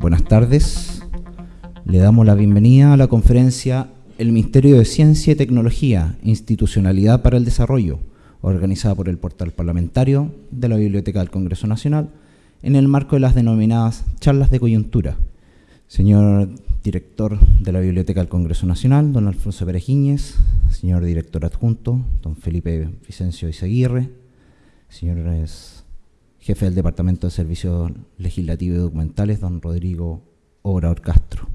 Buenas tardes. Le damos la bienvenida a la conferencia El Ministerio de Ciencia y Tecnología, Institucionalidad para el Desarrollo, organizada por el portal parlamentario de la Biblioteca del Congreso Nacional, en el marco de las denominadas charlas de coyuntura. Señor director de la Biblioteca del Congreso Nacional, don Alfonso Perejiñez, señor director adjunto, don Felipe Vicencio Izaguirre, señores jefe del Departamento de Servicios Legislativos y Documentales, don Rodrigo Obrador Castro,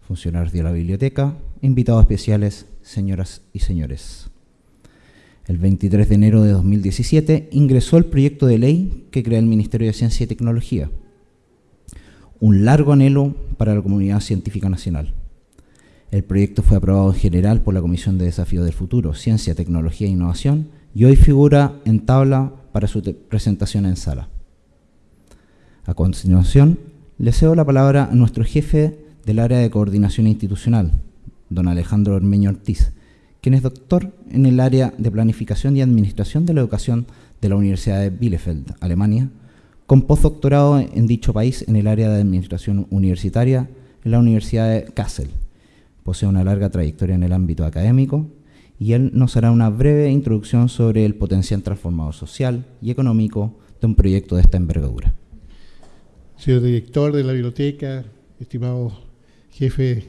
funcionarios de la biblioteca, invitados especiales, señoras y señores. El 23 de enero de 2017 ingresó el proyecto de ley que crea el Ministerio de Ciencia y Tecnología, un largo anhelo para la comunidad científica nacional. El proyecto fue aprobado en general por la Comisión de Desafío del Futuro, Ciencia, Tecnología e Innovación y hoy figura en tabla para su presentación en sala. A continuación, le cedo la palabra a nuestro jefe del área de coordinación institucional, don Alejandro Ormeño Ortiz, quien es doctor en el área de planificación y administración de la educación de la Universidad de Bielefeld, Alemania, con postdoctorado en dicho país en el área de administración universitaria en la Universidad de Kassel. Posee una larga trayectoria en el ámbito académico y él nos hará una breve introducción sobre el potencial transformador social y económico de un proyecto de esta envergadura. Señor director de la biblioteca, estimado jefe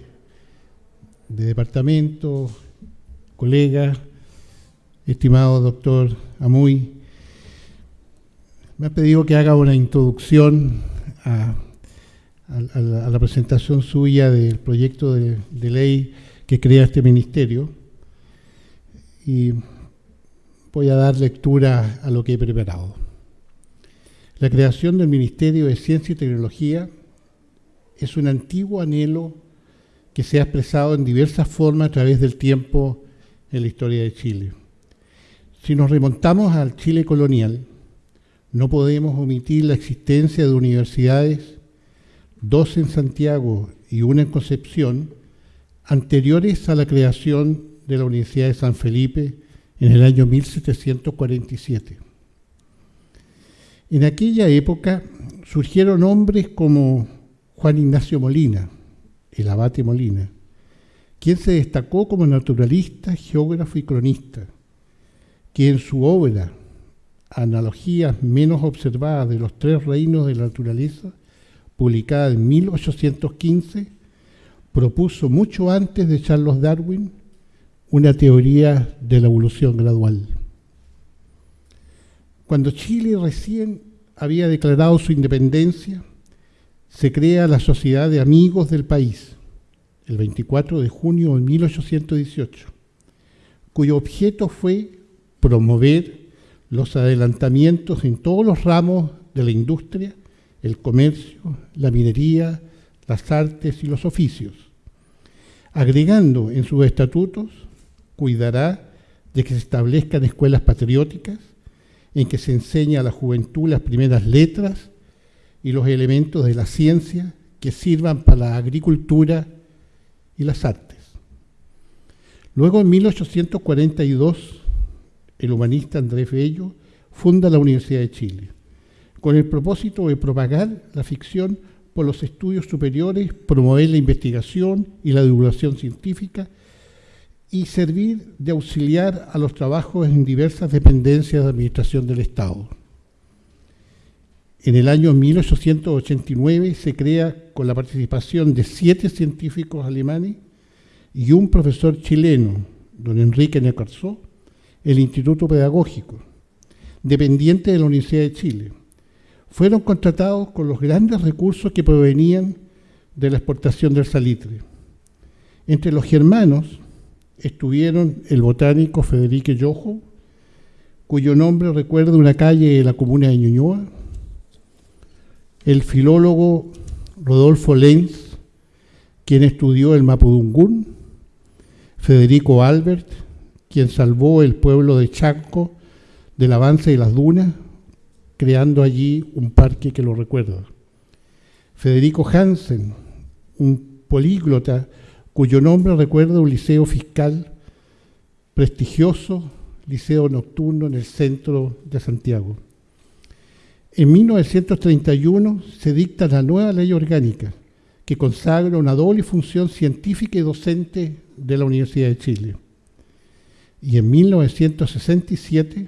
de departamento, colega, estimado doctor Amuy, me ha pedido que haga una introducción a, la presentación suya del proyecto de ley que crea este ministerio y voy a dar lectura a lo que he preparado. La creación del Ministerio de Ciencia y Tecnología es un antiguo anhelo que se ha expresado en diversas formas a través del tiempo en la historia de Chile. Si nos remontamos al Chile colonial, no podemos omitir la existencia de universidades, dos en Santiago y una en Concepción, anteriores a la creación de la Universidad de San Felipe en el año 1747. En aquella época surgieron hombres como Juan Ignacio Molina, el abate Molina, quien se destacó como naturalista, geógrafo y cronista, que en su obra Analogías menos observadas de los tres reinos de la naturaleza, publicada en 1815, propuso mucho antes de Charles Darwin una teoría de la evolución gradual. Cuando Chile recién había declarado su independencia, se crea la Sociedad de Amigos del País, el 24 de junio de 1818, cuyo objeto fue promover los adelantamientos en todos los ramos de la industria, el comercio, la minería, las artes y los oficios, agregando en sus estatutos cuidará de que se establezcan escuelas patrióticas en que se enseña a la juventud las primeras letras y los elementos de la ciencia que sirvan para la agricultura y las artes. Luego, en 1842, el humanista Andrés Bello funda la Universidad de Chile, con el propósito de propagar la ficción por los estudios superiores, promover la investigación y la divulgación científica y servir de auxiliar a los trabajos en diversas dependencias de administración del Estado. En el año 1889 se crea con la participación de siete científicos alemanes y un profesor chileno, don Enrique Necarzó, el Instituto Pedagógico, dependiente de la Universidad de Chile. Fueron contratados con los grandes recursos que provenían de la exportación del salitre. Entre los germanos estuvieron el botánico Federico Yojo, cuyo nombre recuerda una calle de la comuna de Ñuñoa, el filólogo Rodolfo Lenz, quien estudió el Mapudungún, Federico Albert, quien salvó el pueblo de Chaco del avance de las dunas, creando allí un parque que lo recuerda. Federico Hansen, un políglota cuyo nombre recuerda un liceo fiscal prestigioso, liceo nocturno en el centro de Santiago. En 1931 se dicta la nueva ley orgánica que consagra una doble función científica y docente de la Universidad de Chile. Y en 1967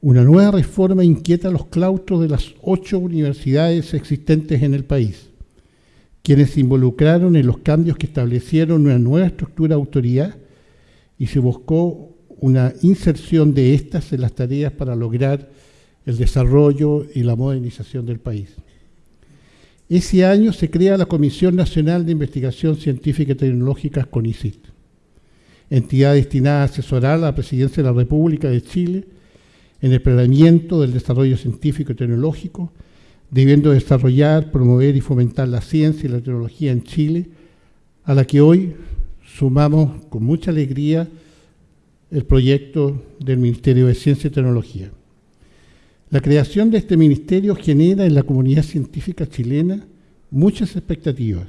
una nueva reforma inquieta los claustros de las ocho universidades existentes en el país, quienes se involucraron en los cambios que establecieron una nueva estructura de autoridad y se buscó una inserción de estas en las tareas para lograr el desarrollo y la modernización del país. Ese año se crea la Comisión Nacional de Investigación Científica y Tecnológica, CONICIT, entidad destinada a asesorar a la Presidencia de la República de Chile en el planeamiento del desarrollo científico y tecnológico, debiendo desarrollar, promover y fomentar la ciencia y la tecnología en Chile, a la que hoy sumamos con mucha alegría el proyecto del Ministerio de Ciencia y Tecnología. La creación de este ministerio genera en la comunidad científica chilena muchas expectativas,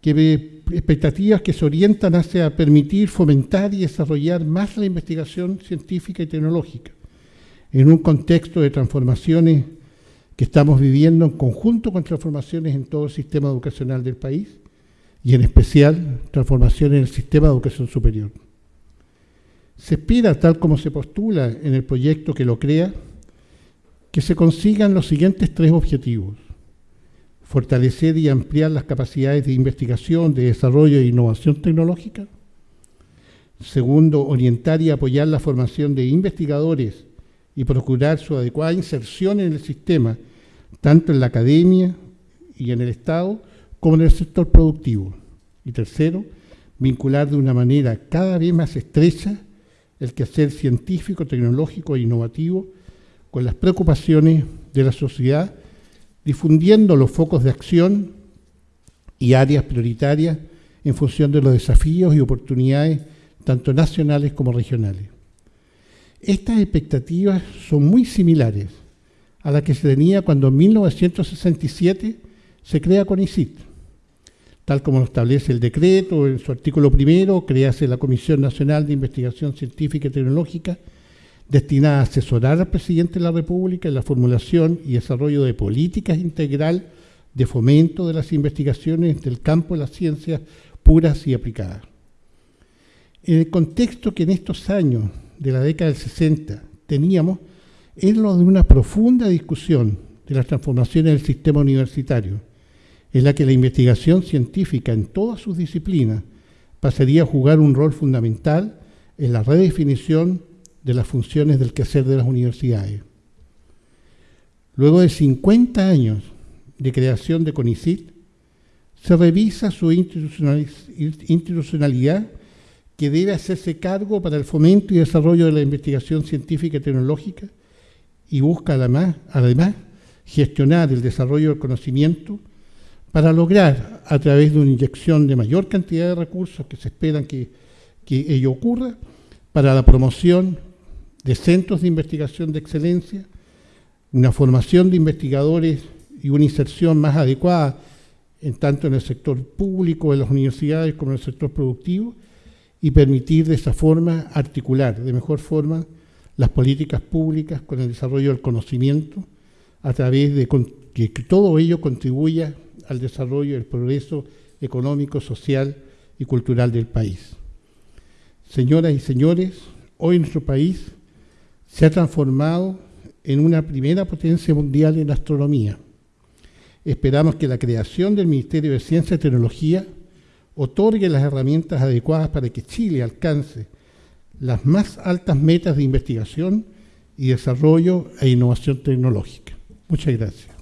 que, expectativas que se orientan hacia permitir fomentar y desarrollar más la investigación científica y tecnológica, en un contexto de transformaciones que estamos viviendo en conjunto con transformaciones en todo el sistema educacional del país y en especial transformaciones en el sistema de educación superior. Se espera, tal como se postula en el proyecto que lo crea, que se consigan los siguientes tres objetivos. Fortalecer y ampliar las capacidades de investigación, de desarrollo e innovación tecnológica. Segundo, orientar y apoyar la formación de investigadores y procurar su adecuada inserción en el sistema, tanto en la academia y en el Estado como en el sector productivo. Y tercero, vincular de una manera cada vez más estrecha el quehacer científico, tecnológico e innovativo con las preocupaciones de la sociedad, difundiendo los focos de acción y áreas prioritarias en función de los desafíos y oportunidades tanto nacionales como regionales. Estas expectativas son muy similares a las que se tenía cuando en 1967 se crea CONICIT. Tal como lo establece el decreto, en su artículo primero, crease la Comisión Nacional de Investigación Científica y Tecnológica, destinada a asesorar al presidente de la República en la formulación y desarrollo de políticas integral de fomento de las investigaciones del campo de las ciencias puras y aplicadas. En el contexto que en estos años de la década del 60 teníamos es lo de una profunda discusión de las transformaciones del sistema universitario, en la que la investigación científica en todas sus disciplinas pasaría a jugar un rol fundamental en la redefinición de las funciones del quehacer de las universidades. Luego de 50 años de creación de CONICIT, se revisa su institucionalidad que debe hacerse cargo para el fomento y desarrollo de la investigación científica y tecnológica y busca además, además gestionar el desarrollo del conocimiento para lograr, a través de una inyección de mayor cantidad de recursos que se esperan que, que ello ocurra, para la promoción de centros de investigación de excelencia, una formación de investigadores y una inserción más adecuada en tanto en el sector público de las universidades como en el sector productivo, y permitir de esa forma articular de mejor forma las políticas públicas con el desarrollo del conocimiento a través de que todo ello contribuya al desarrollo el progreso económico, social y cultural del país. Señoras y señores, hoy nuestro país se ha transformado en una primera potencia mundial en astronomía. Esperamos que la creación del Ministerio de Ciencia y Tecnología otorgue las herramientas adecuadas para que Chile alcance las más altas metas de investigación y desarrollo e innovación tecnológica. Muchas gracias.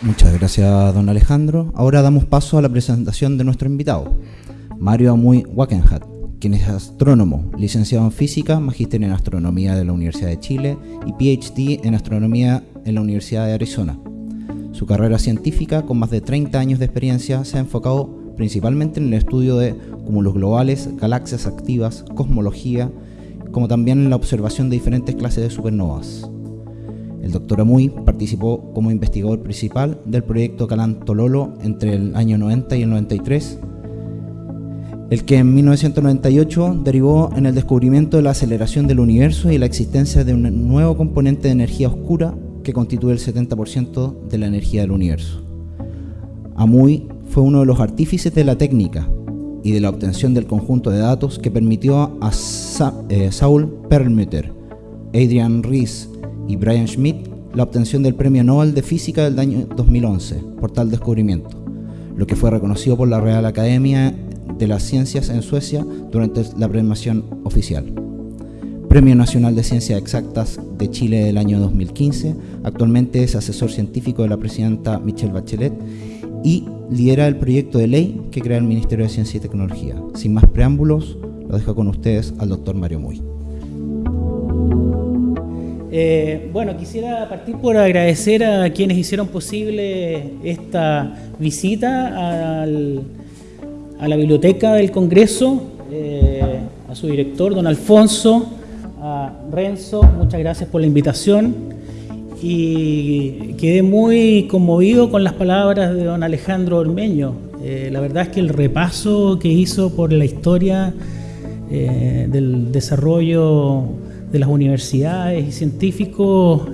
Muchas gracias, don Alejandro. Ahora damos paso a la presentación de nuestro invitado, Mario Amuy Wackenhat, quien es astrónomo, licenciado en física, magíster en astronomía de la Universidad de Chile y PhD en astronomía en la Universidad de Arizona. Su carrera científica, con más de 30 años de experiencia, se ha enfocado principalmente en el estudio de cúmulos globales, galaxias activas, cosmología, como también en la observación de diferentes clases de supernovas. El doctor Amuy participó como investigador principal del proyecto Calan Tololo entre el año 90 y el 93 el que en 1998 derivó en el descubrimiento de la aceleración del universo y la existencia de un nuevo componente de energía oscura que constituye el 70% de la energía del universo. Amuy fue uno de los artífices de la técnica y de la obtención del conjunto de datos que permitió a eh, Saul Perlmutter, Adrian Rees y Brian Schmidt la obtención del Premio Nobel de Física del año 2011 por tal descubrimiento, lo que fue reconocido por la Real Academia de las Ciencias en Suecia durante la premiación oficial. Premio Nacional de Ciencias Exactas de Chile del año 2015. Actualmente es asesor científico de la presidenta Michelle Bachelet y lidera el proyecto de ley que crea el Ministerio de Ciencia y Tecnología. Sin más preámbulos, lo dejo con ustedes al doctor Mario Muy. Eh, bueno, quisiera partir por agradecer a quienes hicieron posible esta visita a la biblioteca del Congreso, eh, a su director, don Alfonso, a Renzo, muchas gracias por la invitación y quedé muy conmovido con las palabras de don Alejandro Ormeño. Eh, la verdad es que el repaso que hizo por la historia eh, del desarrollo de las universidades y científicos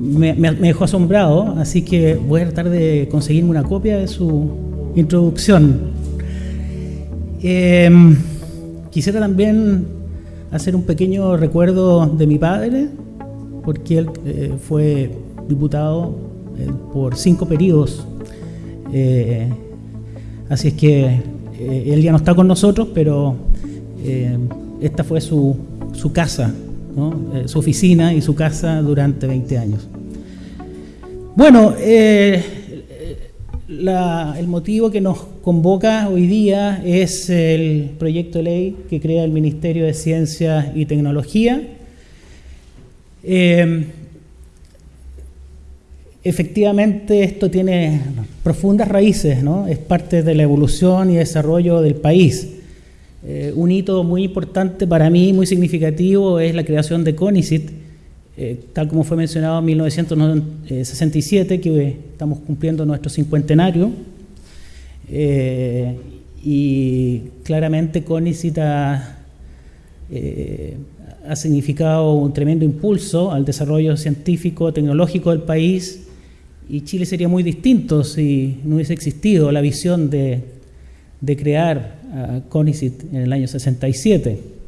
me, me, dejó asombrado, así que voy a tratar de conseguirme una copia de su, introducción. Quisiera también hacer un pequeño recuerdo de mi padre, porque él eh, fue diputado eh, por cinco periodos. Eh, así es que él ya no está con nosotros, pero esta fue su, su casa, su oficina y su casa durante 20 años. Bueno, el motivo que nos convoca hoy día es el proyecto de ley que crea el Ministerio de Ciencia y Tecnología. Eh, efectivamente, esto tiene profundas raíces, ¿no? es parte de la evolución y desarrollo del país. Eh, un hito muy importante para mí, muy significativo, es la creación de CONICIT, eh, tal como fue mencionado en 1967, que estamos cumpliendo nuestro cincuentenario, eh, y claramente CONICIT eh, ha, significado un tremendo impulso al desarrollo científico, tecnológico del país, y Chile sería muy distinto si no hubiese existido la visión de, de crear CONICIT en el año 67.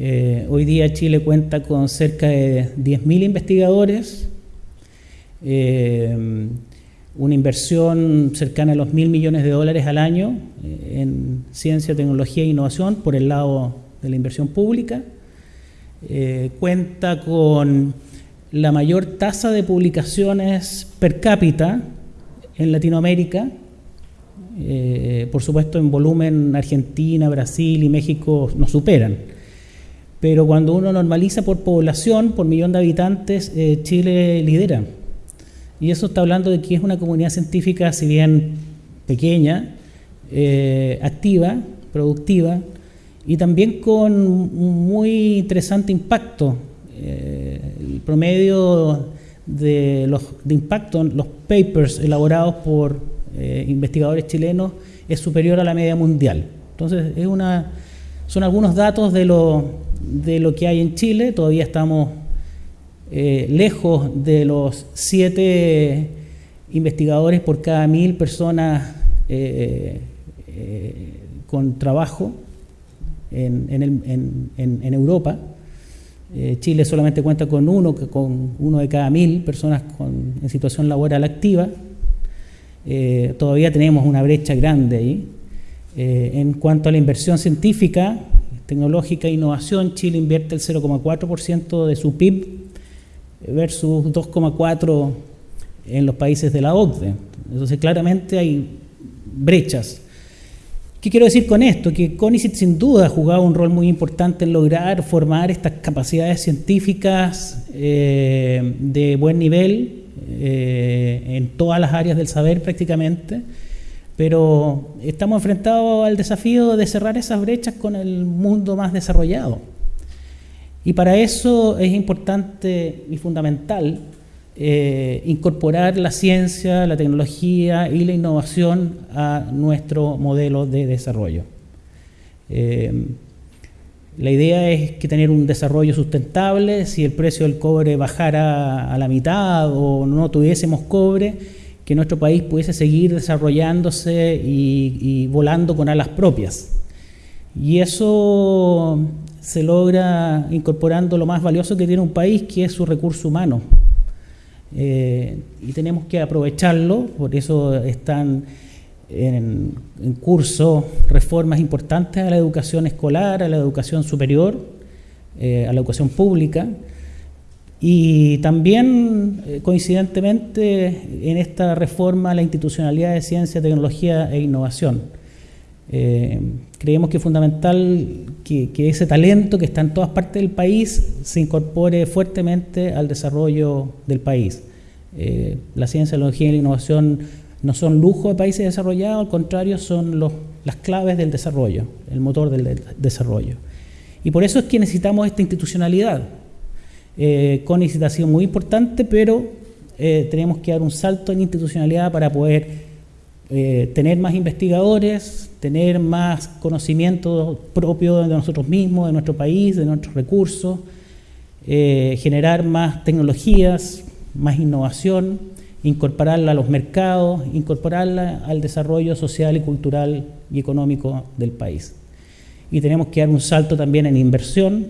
Eh, hoy día Chile cuenta con cerca de 10.000 investigadores, eh, una inversión cercana a los mil millones de dólares al año eh, en ciencia, tecnología e innovación por el lado de la inversión pública. cuenta con la mayor tasa de publicaciones per cápita en Latinoamérica. por supuesto, en volumen Argentina, Brasil y México nos superan pero cuando uno normaliza por población, por millón de habitantes, eh, Chile lidera. Y eso está hablando de que es una comunidad científica, si bien pequeña, eh, activa, productiva, y también con un muy interesante impacto. Eh, el promedio de, los, de impacto los papers elaborados por investigadores chilenos es superior a la media mundial. Entonces, es una, son algunos datos de lo de lo que hay en Chile, todavía estamos eh, lejos de los siete investigadores por cada mil personas eh, eh, con trabajo en, Europa. Chile solamente cuenta con uno, con uno de cada mil personas en situación laboral activa. todavía tenemos una brecha grande ahí. en cuanto a la inversión científica, tecnológica e innovación, Chile invierte el 0,4% de su PIB versus 2,4% en los países de la OCDE. Entonces, claramente hay brechas. ¿Qué quiero decir con esto? Que CONICIT sin duda ha jugado un rol muy importante en lograr formar estas capacidades científicas eh, de buen nivel eh, en todas las áreas del saber prácticamente pero estamos enfrentados al desafío de cerrar esas brechas con el mundo más desarrollado. Y para eso es importante y fundamental eh, incorporar la ciencia, la tecnología y la innovación a nuestro modelo de desarrollo. Eh, la idea es que tener un desarrollo sustentable, si el precio del cobre bajara a la mitad o no tuviésemos cobre, que nuestro país pudiese seguir desarrollándose y volando con alas propias. Y eso se logra incorporando lo más valioso que tiene un país, que es su recurso humano. Eh, y tenemos que aprovecharlo, por eso están en, curso reformas importantes a la educación escolar, a la educación superior, eh, a la educación pública. Y también, eh, coincidentemente, en esta reforma la institucionalidad de ciencia, tecnología e innovación eh, creemos que es fundamental que, ese talento que está en todas partes del país se incorpore fuertemente al desarrollo del país. Eh, la ciencia, la tecnología y la innovación no son lujo de países desarrollados, al contrario, son las claves del desarrollo, el motor del desarrollo. Y por eso es que necesitamos esta institucionalidad. Eh, CONICIT ha sido muy importante, pero eh, tenemos que dar un salto en institucionalidad para poder eh, tener más investigadores, tener más conocimiento propio de nosotros mismos, de nuestro país, de nuestros recursos, generar más tecnologías, más innovación, incorporarla a los mercados, incorporarla al desarrollo social y cultural y económico del país. Y tenemos que dar un salto también en inversión,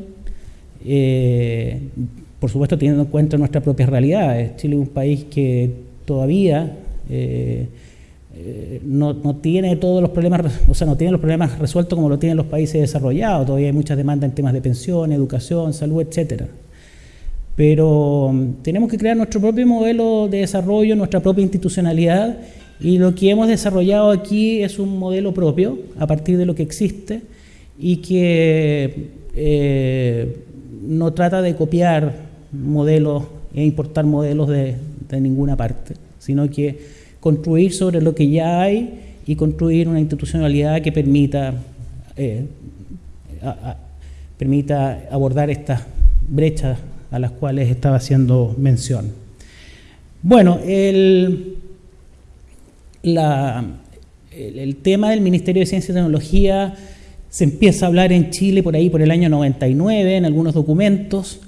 eh, por supuesto teniendo en cuenta nuestras propias realidades. Chile es un país que todavía eh, no, tiene todos los problemas, o sea, no tiene los problemas resueltos como lo tienen los países desarrollados. Todavía hay muchas demandas en temas de pensión, educación, salud, etcétera. Pero mm, tenemos que crear nuestro propio modelo de desarrollo, nuestra propia institucionalidad, y lo que hemos desarrollado aquí es un modelo propio a partir de lo que existe y que eh, no trata de copiar modelos e importar modelos de ninguna parte, sino que construir sobre lo que ya hay y construir una institucionalidad que permita, eh, permita abordar estas brechas a las cuales estaba haciendo mención. Bueno, el, el, tema del Ministerio de Ciencia y Tecnología se empieza a hablar en Chile por ahí por el año 99 en algunos documentos.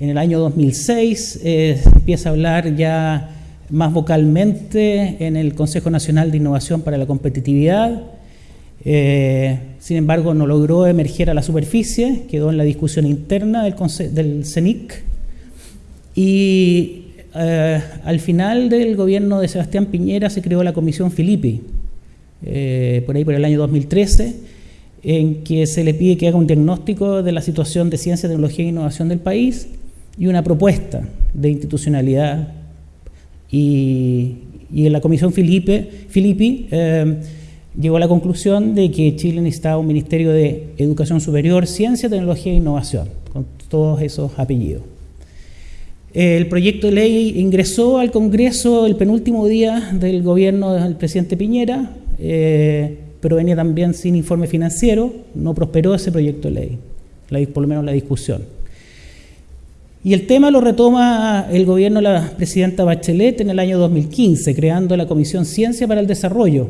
En el año 2006 eh, se empieza a hablar ya más vocalmente en el Consejo Nacional de Innovación para la Competitividad. Eh, sin embargo, no logró emerger a la superficie, quedó en la discusión interna del, del CENIC. Y eh, al final del gobierno de Sebastián Piñera se creó la Comisión Filippi, por ahí por el año 2013, en que se le pide que haga un diagnóstico de la situación de ciencia, tecnología e innovación del país y una propuesta de institucionalidad y, en la Comisión Filippi eh, llegó a la conclusión de que Chile necesitaba un Ministerio de Educación Superior, Ciencia, Tecnología e Innovación, con todos esos apellidos. El proyecto de ley ingresó al Congreso el penúltimo día del gobierno del presidente Piñera, eh, pero venía también sin informe financiero, no prosperó ese proyecto de ley, por lo menos la discusión. Y el tema lo retoma el gobierno de la presidenta Bachelet en el año 2015, creando la Comisión Ciencia para el Desarrollo,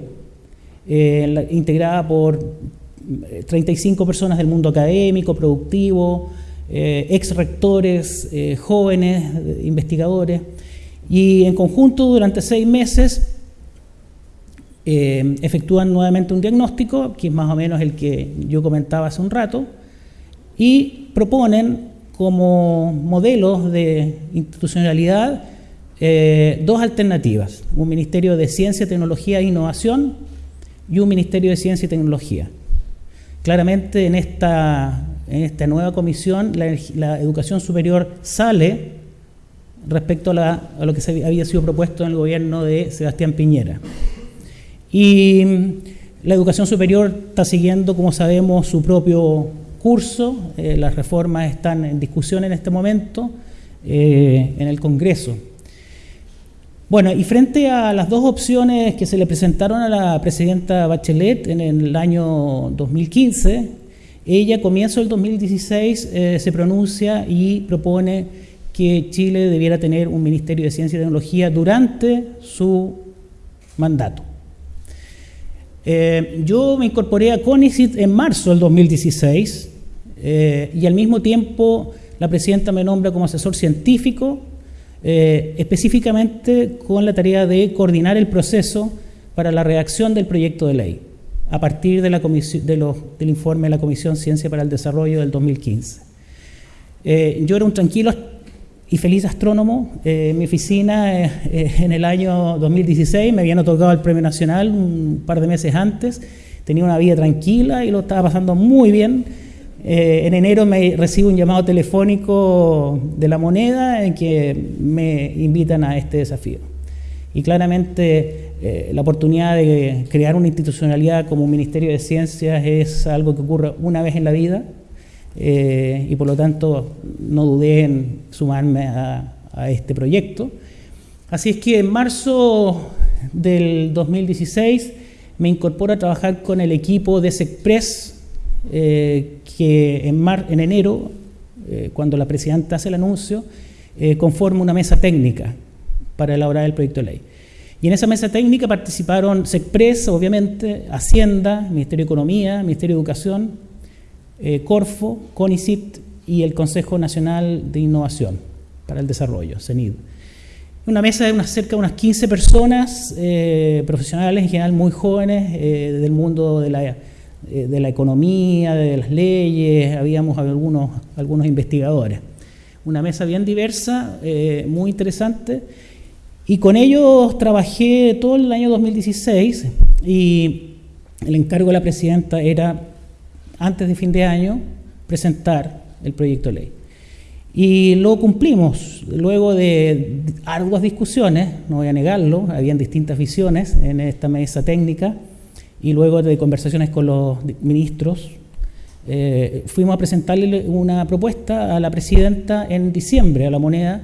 eh, integrada por 35 eh, personas del mundo académico, productivo, eh, ex rectores, jóvenes, investigadores, y en conjunto durante seis meses efectúan nuevamente un diagnóstico, que es más o menos el que yo comentaba hace un rato, y proponen como modelos de institucionalidad eh, dos alternativas, un Ministerio de Ciencia, Tecnología e Innovación y un Ministerio de Ciencia y Tecnología. Claramente en esta, en esta nueva comisión la, educación superior sale respecto a, lo que se había sido propuesto en el gobierno de Sebastián Piñera. Y la educación superior está siguiendo, como sabemos, su propio curso, eh, las reformas están en discusión en este momento eh, en el Congreso. Bueno, y frente a las dos opciones que se le presentaron a la presidenta Bachelet en el año 2015, ella comienzo del 2016 eh, se pronuncia y propone que Chile debiera tener un Ministerio de Ciencia y Tecnología durante su mandato. Eh, yo me incorporé a CONICIT en marzo del 2016 eh, y al mismo tiempo la presidenta me nombra como asesor científico, eh, específicamente con la tarea de coordinar el proceso para la redacción del proyecto de ley, a partir de la de del informe de la Comisión Ciencia para el Desarrollo del 2015. yo era un tranquilo y feliz astrónomo. en mi oficina en el año 2016 me habían otorgado el Premio Nacional un par de meses antes. Tenía una vida tranquila y lo estaba pasando muy bien. Eh, en enero me recibo un llamado telefónico de la moneda en que me invitan a este desafío. Y claramente eh, la oportunidad de crear una institucionalidad como un Ministerio de Ciencias es algo que ocurre una vez en la vida eh, y por lo tanto no dudé en sumarme a, a este proyecto. Así es que en marzo del 2016 me incorporo a trabajar con el equipo de SECPRES eh, que en, mar, en enero, eh, cuando la presidenta hace el anuncio, eh, conforma una mesa técnica para elaborar el proyecto de ley. Y en esa mesa técnica participaron SECPRES, obviamente, Hacienda, Ministerio de Economía, Ministerio de Educación, Corfo, CONICIT y el Consejo Nacional de Innovación para el Desarrollo, CENID. Una mesa de unas, cerca de unas 15 personas, profesionales en general muy jóvenes, del mundo de la eh, de la economía, de las leyes, habíamos algunos, algunos investigadores. Una mesa bien diversa, eh, muy interesante, y con ellos trabajé todo el año 2016 y el encargo de la presidenta era, antes de fin de año, presentar el proyecto de ley. Y lo cumplimos, luego de arduas discusiones, no voy a negarlo, habían distintas visiones en esta mesa técnica, y luego de conversaciones con los ministros, eh, fuimos a presentarle una propuesta a la presidenta en diciembre, a la moneda,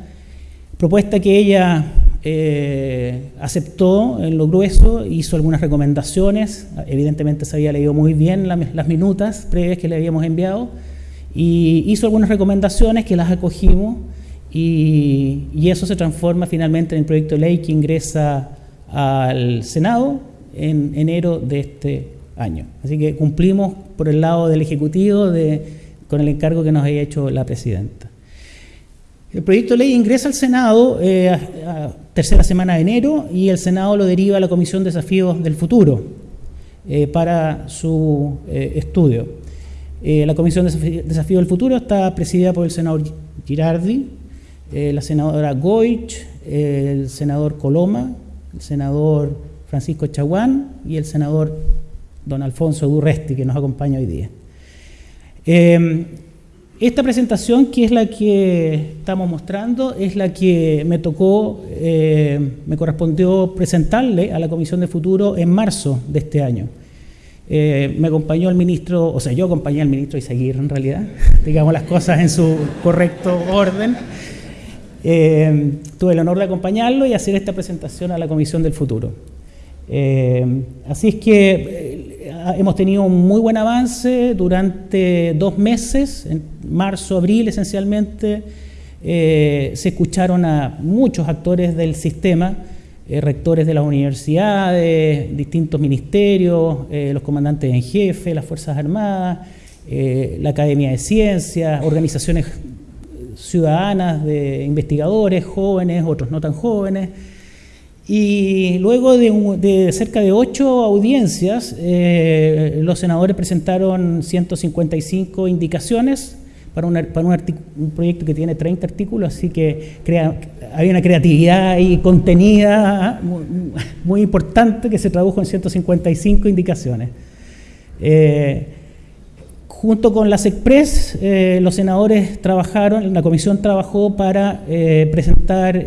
propuesta que ella eh, aceptó en lo grueso, hizo algunas recomendaciones, evidentemente se había leído muy bien las minutas previas que le habíamos enviado, y hizo algunas recomendaciones que las acogimos, y, eso se transforma finalmente en el proyecto de ley que ingresa al Senado en enero de este año. Así que cumplimos por el lado del Ejecutivo con el encargo que nos había hecho la Presidenta. El proyecto de ley ingresa al Senado eh, a, tercera semana de enero y el Senado lo deriva a la Comisión de Desafíos del Futuro eh, para su eh, estudio. la Comisión de Desafíos del Futuro está presidida por el senador Girardi, la senadora Goich, el senador Coloma, el senador Francisco Chaguán y el senador don Alfonso Durresti, que nos acompaña hoy día. Eh, esta presentación, que es la que estamos mostrando, es la que me tocó, eh, me correspondió presentarle a la Comisión de Futuro en marzo de este año. Eh, me acompañó el ministro, o sea, yo acompañé al ministro Isaguirre en realidad, digamos las cosas en su correcto orden. tuve el honor de acompañarlo y hacer esta presentación a la Comisión del Futuro. Eh, así es que eh, hemos tenido un muy buen avance durante dos meses, en marzo, abril esencialmente, eh, se escucharon a muchos actores del sistema, rectores de las universidades, distintos ministerios, los comandantes en jefe, las Fuerzas Armadas, la Academia de Ciencias, organizaciones ciudadanas de investigadores, jóvenes, otros no tan jóvenes, y luego de, cerca de ocho audiencias, eh, los senadores presentaron 155 indicaciones para, para un, proyecto que tiene 30 artículos, así que crea, hay una creatividad y contenida muy, importante que se tradujo en 155 indicaciones. Eh, junto con la SECPRES, eh, los senadores trabajaron, la comisión trabajó para presentar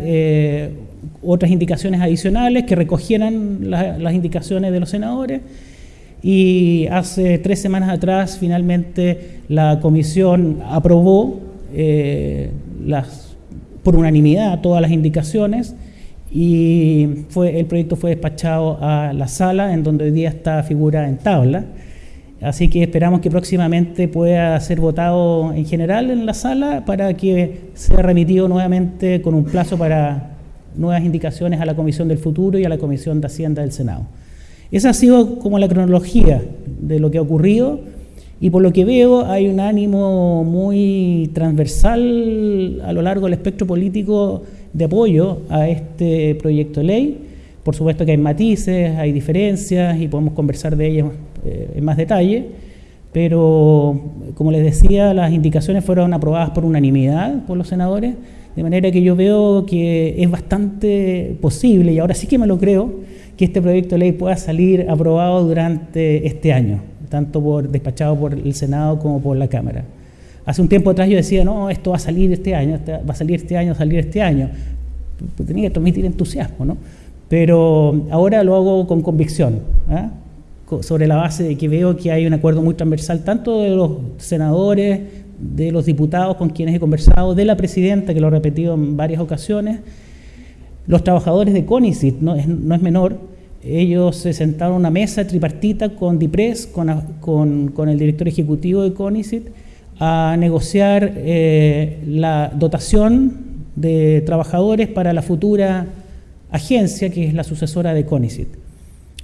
otras indicaciones adicionales que recogieran las indicaciones de los senadores. Y hace tres semanas atrás, finalmente, la comisión aprobó eh, las, por unanimidad todas las indicaciones y fue, el proyecto fue despachado a la sala en donde hoy día está figura en tabla. Así que esperamos que próximamente pueda ser votado en general en la sala para que sea remitido nuevamente con un plazo para nuevas indicaciones a la Comisión del Futuro y a la Comisión de Hacienda del Senado. Esa ha sido como la cronología de lo que ha ocurrido y por lo que veo hay un ánimo muy transversal a lo largo del espectro político de apoyo a este proyecto de ley. Por supuesto que hay matices, hay diferencias y podemos conversar de ellas eh, en más detalle, pero como les decía, las indicaciones fueron aprobadas por unanimidad por los senadores, de manera que yo veo que es bastante posible, y ahora sí que me lo creo, que este proyecto de ley pueda salir aprobado durante este año, tanto por despachado por el Senado como por la Cámara. Hace un tiempo atrás yo decía, no, esto va a salir este año, este, va a salir este año, salir este año. Pues tenía que transmitir entusiasmo, ¿no? Pero ahora lo hago con convicción. ¿ah? sobre la base de que veo que hay un acuerdo muy transversal tanto de los senadores, de los diputados con quienes he conversado, de la presidenta, que lo he repetido en varias ocasiones, los trabajadores de CONICIT, no es, no es menor, ellos se sentaron a una mesa tripartita con DIPRES, con, con, el director ejecutivo de CONICIT, a negociar eh, la dotación de trabajadores para la futura agencia que es la sucesora de CONICIT.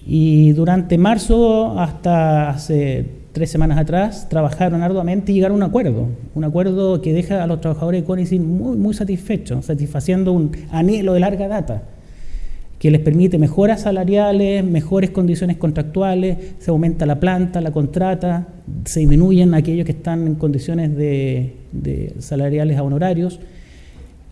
Y durante marzo hasta hace tres semanas atrás trabajaron arduamente y llegaron a un acuerdo, un acuerdo que deja a los trabajadores de CONICIT muy, muy satisfechos, satisfaciendo un anhelo de larga data, que les permite mejoras salariales, mejores condiciones contractuales, se aumenta la planta, la contrata, se disminuyen aquellos que están en condiciones de salariales a honorarios.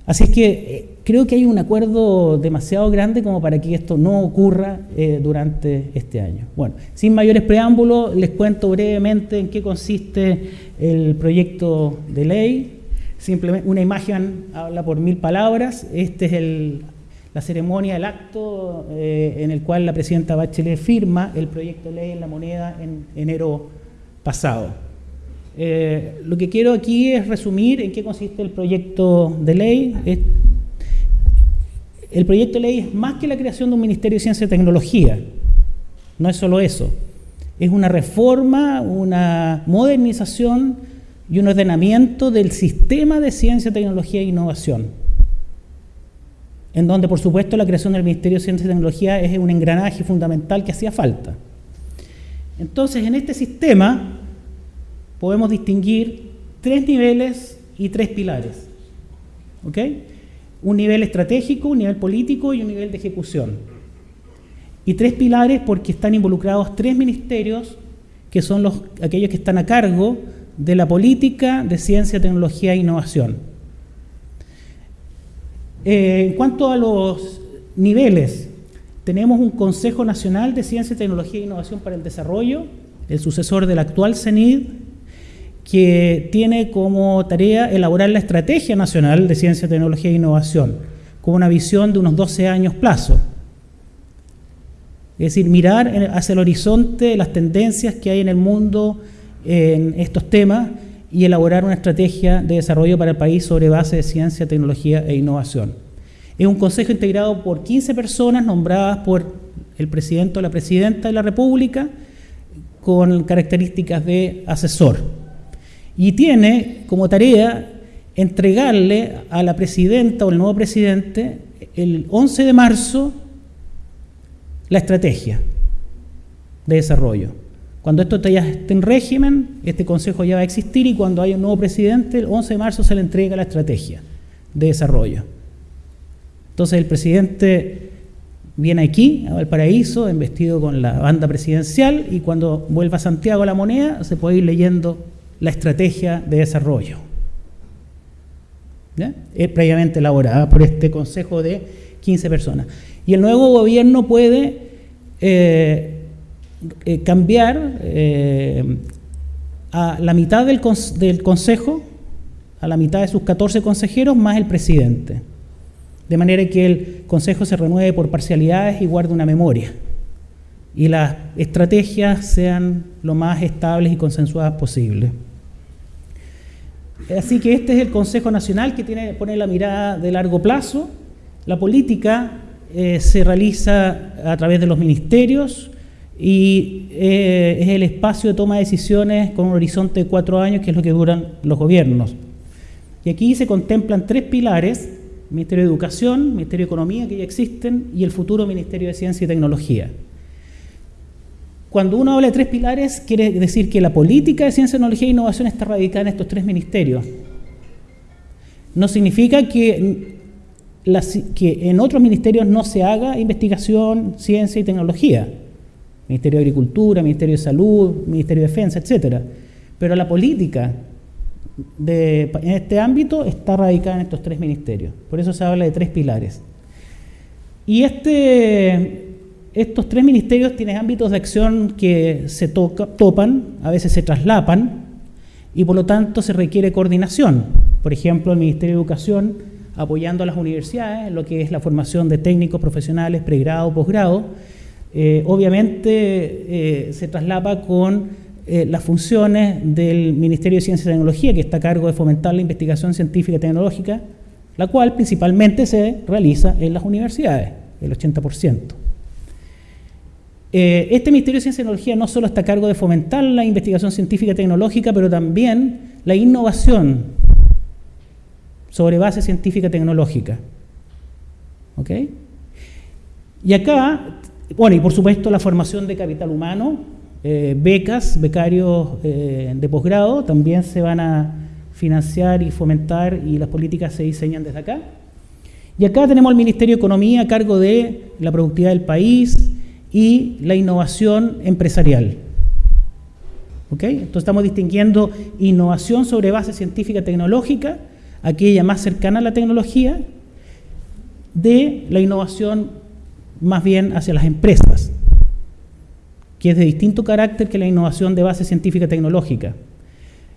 Así es que eh, creo que hay un acuerdo demasiado grande como para que esto no ocurra eh, durante este año. Bueno, sin mayores preámbulos, les cuento brevemente en qué consiste el proyecto de ley. Simplemente una imagen habla por mil palabras. Esta es la ceremonia, el acto eh, en el cual la presidenta Bachelet firma el proyecto de ley en la moneda en enero pasado. Eh, lo que quiero aquí es resumir en qué consiste el proyecto de ley. el proyecto de ley es más que la creación de un Ministerio de Ciencia y Tecnología. No es solo eso. Es una reforma, una modernización y un ordenamiento del sistema de ciencia, tecnología e innovación. En donde, por supuesto, la creación del Ministerio de Ciencia y Tecnología es un engranaje fundamental que hacía falta. Entonces, en este sistema podemos distinguir tres niveles y tres pilares. ¿Ok? Un nivel estratégico, un nivel político y un nivel de ejecución. Y tres pilares porque están involucrados tres ministerios que son los, aquellos que están a cargo de la política de ciencia, tecnología e innovación. Eh, en cuanto a los niveles, tenemos un Consejo Nacional de Ciencia, Tecnología e Innovación para el Desarrollo, el sucesor del actual CENID, que tiene como tarea elaborar la Estrategia Nacional de Ciencia, Tecnología e Innovación, con una visión de unos 12 años plazo. Es decir, mirar hacia el horizonte las tendencias que hay en el mundo en estos temas y elaborar una estrategia de desarrollo para el país sobre base de ciencia, tecnología e innovación. Es un consejo integrado por 15 personas nombradas por el presidente o la presidenta de la República con características de asesor y tiene como tarea entregarle a la presidenta o el nuevo presidente el 11 de marzo la estrategia de desarrollo. Cuando esto ya esté en régimen, este consejo ya va a existir y cuando haya un nuevo presidente, el 11 de marzo se le entrega la estrategia de desarrollo. Entonces el presidente viene aquí, a Valparaíso, vestido con la banda presidencial y cuando vuelva a Santiago la moneda se puede ir leyendo la estrategia de desarrollo, es previamente elaborada por este consejo de 15 personas. Y el nuevo gobierno puede eh, eh, cambiar eh, a la mitad del, del consejo, a la mitad de sus 14 consejeros, más el presidente. De manera que el consejo se renueve por parcialidades y guarde una memoria. Y las estrategias sean lo más estables y consensuadas posible. Así que este es el Consejo Nacional que tiene, pone la mirada de largo plazo. La política eh, se realiza a través de los ministerios y eh, es el espacio de toma de decisiones con un horizonte de cuatro años, que es lo que duran los gobiernos. Y aquí se contemplan tres pilares, Ministerio de Educación, Ministerio de Economía, que ya existen, y el futuro Ministerio de Ciencia y Tecnología. Cuando uno habla de tres pilares, quiere decir que la política de ciencia, tecnología e innovación está radicada en estos tres ministerios. No significa que, en otros ministerios no se haga investigación, ciencia y tecnología. Ministerio de Agricultura, Ministerio de Salud, Ministerio de Defensa, etc. Pero la política en este ámbito está radicada en estos tres ministerios. Por eso se habla de tres pilares. Y este, estos tres ministerios tienen ámbitos de acción que se topan, a veces se traslapan, y por lo tanto se requiere coordinación. Por ejemplo, el Ministerio de Educación apoyando a las universidades lo que es la formación de técnicos profesionales, pregrado, posgrado. Eh, obviamente eh, se traslapa con eh, las funciones del Ministerio de Ciencia y Tecnología, que está a cargo de fomentar la investigación científica y tecnológica, la cual principalmente se realiza en las universidades, el 80%. Eh, este Ministerio de Ciencia y Tecnología no solo está a cargo de fomentar la investigación científica y tecnológica, pero también la innovación sobre base científica y tecnológica. ¿Ok? Y acá, bueno, y por supuesto la formación de capital humano, eh, becas, becarios eh, de posgrado, también se van a financiar y fomentar y las políticas se diseñan desde acá. Y acá tenemos el Ministerio de Economía a cargo de la productividad del país, y la innovación empresarial. ¿Ok? Entonces estamos distinguiendo innovación sobre base científica tecnológica, aquella más cercana a la tecnología, de la innovación más bien hacia las empresas, que es de distinto carácter que la innovación de base científica tecnológica.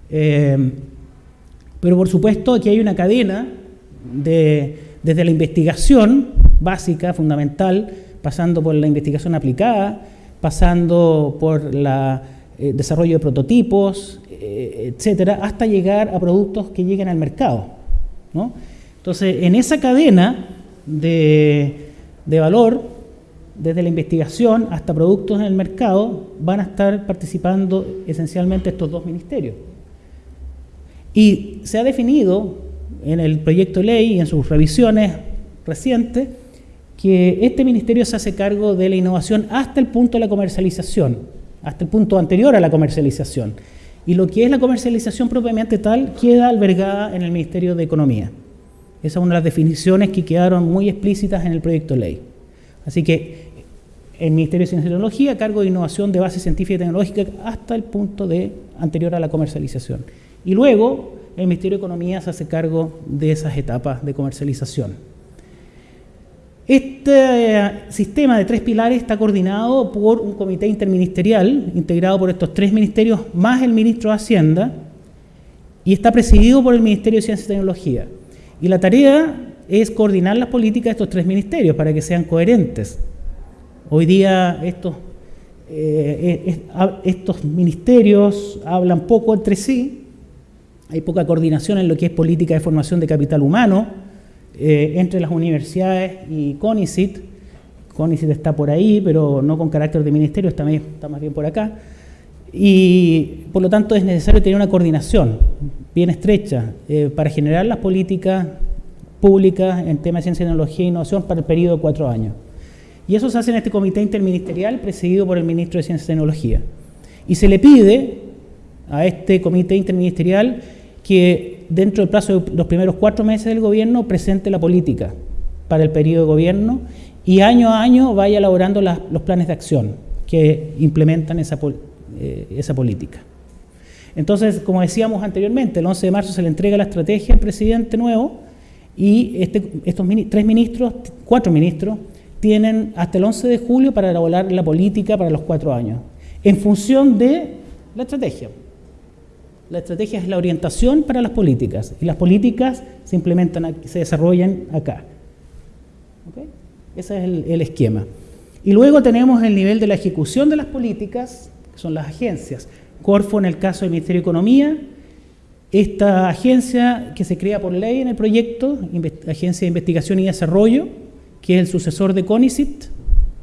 Eh, pero por supuesto aquí hay una cadena de, desde la investigación básica, fundamental, pasando por la investigación aplicada, pasando por el eh, desarrollo de prototipos, eh, etcétera, hasta llegar a productos que lleguen al mercado. Entonces, en esa cadena de, de valor, desde la investigación hasta productos en el mercado, van a estar participando esencialmente estos dos ministerios. Y se ha definido en el proyecto de ley y en sus revisiones recientes que este ministerio se hace cargo de la innovación hasta el punto de la comercialización, hasta el punto anterior a la comercialización. Y lo que es la comercialización propiamente tal queda albergada en el Ministerio de Economía. Esa es una de las definiciones que quedaron muy explícitas en el proyecto de ley. Así que el Ministerio de Ciencia y Tecnología cargo de innovación de base científica y tecnológica hasta el punto de anterior a la comercialización. Y luego el Ministerio de Economía se hace cargo de esas etapas de comercialización. Este eh, sistema de tres pilares está coordinado por un comité interministerial, integrado por estos tres ministerios, más el ministro de Hacienda, y está presidido por el Ministerio de Ciencia y Tecnología. Y la tarea es coordinar las políticas de estos tres ministerios para que sean coherentes. Hoy día estos, eh, estos ministerios hablan poco entre sí, hay poca coordinación en lo que es política de formación de capital humano, eh, entre las universidades y CONICIT. CONICIT está por ahí, pero no con carácter de ministerio, está, está más bien por acá. Y por lo tanto es necesario tener una coordinación bien estrecha eh, para generar las políticas públicas en temas de ciencia, tecnología e innovación para el periodo de cuatro años. Y eso se hace en este comité interministerial presidido por el ministro de Ciencia y Tecnología. Y se le pide a este comité interministerial que dentro del plazo de los primeros cuatro meses del gobierno, presente la política para el periodo de gobierno y año a año vaya elaborando los planes de acción que implementan esa, eh, esa política. Entonces, como decíamos anteriormente, el 11 de marzo se le entrega la estrategia al presidente nuevo y este, estos tres ministros, cuatro ministros, tienen hasta el 11 de julio para elaborar la política para los cuatro años, en función de la estrategia. La estrategia es la orientación para las políticas y las políticas se implementan, se desarrollan acá. Ese es el, esquema. Y luego tenemos el nivel de la ejecución de las políticas, que son las agencias. Corfo en el caso del Ministerio de Economía, esta agencia que se crea por ley en el proyecto, Agencia de Investigación y Desarrollo, que es el sucesor de CONICIT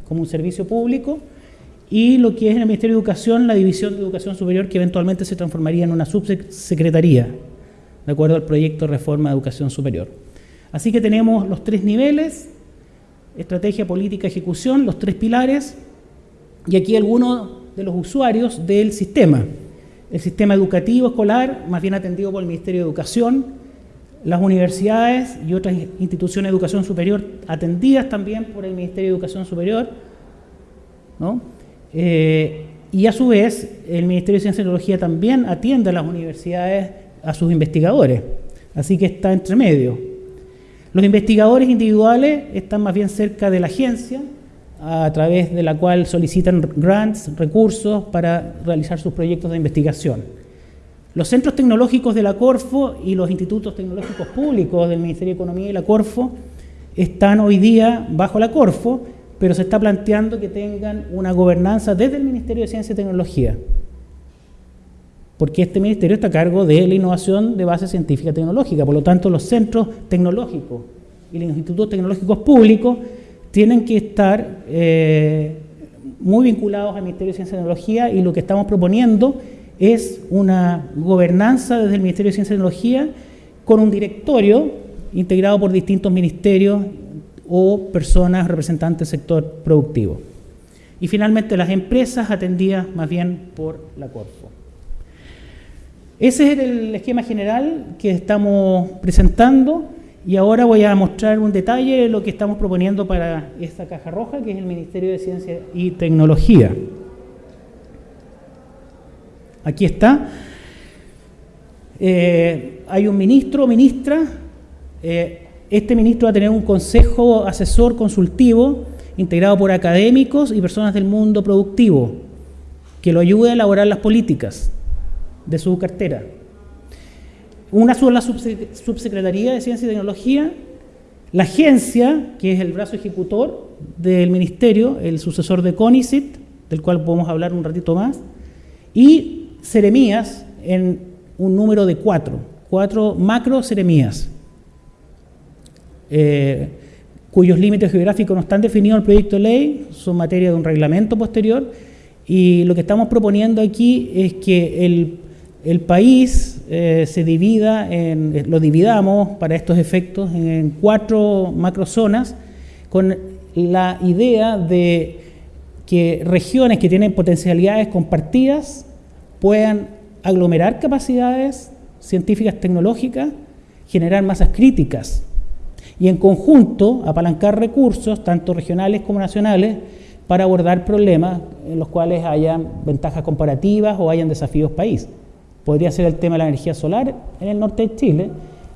como un servicio público, y lo que es en el Ministerio de Educación la División de Educación Superior que eventualmente se transformaría en una subsecretaría, de acuerdo al proyecto de reforma de educación superior. Así que tenemos los tres niveles, estrategia, política, ejecución, los tres pilares, y aquí algunos de los usuarios del sistema. El sistema educativo escolar, más bien atendido por el Ministerio de Educación, las universidades y otras instituciones de educación superior atendidas también por el Ministerio de Educación Superior, ¿no? Eh, y a su vez, el Ministerio de Ciencia y Tecnología también atiende a las universidades, a sus investigadores. Así que está entre medio. Los investigadores individuales están más bien cerca de la agencia, a través de la cual solicitan grants, recursos para realizar sus proyectos de investigación. Los centros tecnológicos de la Corfo y los institutos tecnológicos públicos del Ministerio de Economía y la Corfo están hoy día bajo la Corfo, pero se está planteando que tengan una gobernanza desde el Ministerio de Ciencia y Tecnología, porque este ministerio está a cargo de la innovación de base científica y tecnológica, por lo tanto los centros tecnológicos y los institutos tecnológicos públicos tienen que estar eh, muy vinculados al Ministerio de Ciencia y Tecnología y lo que estamos proponiendo es una gobernanza desde el Ministerio de Ciencia y Tecnología con un directorio integrado por distintos ministerios o personas representantes del sector productivo. Y finalmente las empresas atendidas más bien por la Corfo. Ese es el esquema general que estamos presentando y ahora voy a mostrar un detalle de lo que estamos proponiendo para esta caja roja, que es el Ministerio de Ciencia y Tecnología. Aquí está. Eh, hay un ministro o ministra. Eh, este ministro va a tener un consejo asesor consultivo integrado por académicos y personas del mundo productivo que lo ayude a elaborar las políticas de su cartera. Una sola subsecretaría de Ciencia y Tecnología, la agencia, que es el brazo ejecutor del ministerio, el sucesor de CONICIT, del cual podemos hablar un ratito más, y seremías en un número de cuatro, cuatro macro seremías. Eh, cuyos límites geográficos no están definidos en el proyecto de ley, son materia de un reglamento posterior, y lo que estamos proponiendo aquí es que el, país eh, se divida, en, lo dividamos para estos efectos en cuatro macrozonas, con la idea de que regiones que tienen potencialidades compartidas puedan aglomerar capacidades científicas tecnológicas, generar masas críticas y en conjunto apalancar recursos, tanto regionales como nacionales, para abordar problemas en los cuales hayan ventajas comparativas o hayan desafíos país. Podría ser el tema de la energía solar en el norte de Chile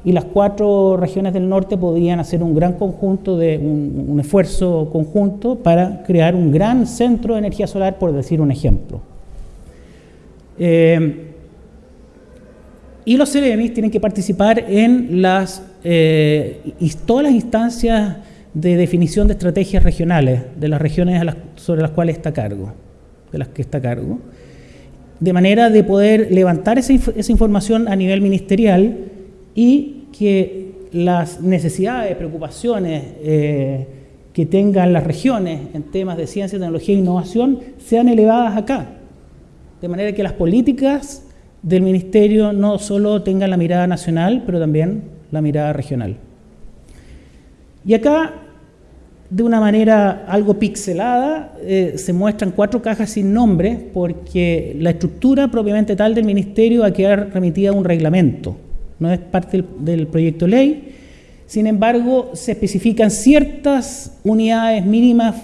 y las cuatro regiones del norte podrían hacer un gran conjunto de un, esfuerzo conjunto para crear un gran centro de energía solar, por decir un ejemplo. Eh, y los CEREMIS tienen que participar en las, eh, todas las instancias de definición de estrategias regionales de las regiones sobre las cuales está cargo, de las que está cargo, de manera de poder levantar esa, información a nivel ministerial y que las necesidades, preocupaciones eh, que tengan las regiones en temas de ciencia, tecnología e innovación sean elevadas acá, de manera que las políticas del Ministerio no solo tenga la mirada nacional, pero también la mirada regional. Y acá, de una manera algo pixelada, eh, se muestran cuatro cajas sin nombre, porque la estructura propiamente tal del Ministerio va a quedar remitida a un reglamento, no es parte del, del proyecto ley. Sin embargo, se especifican ciertas unidades mínimas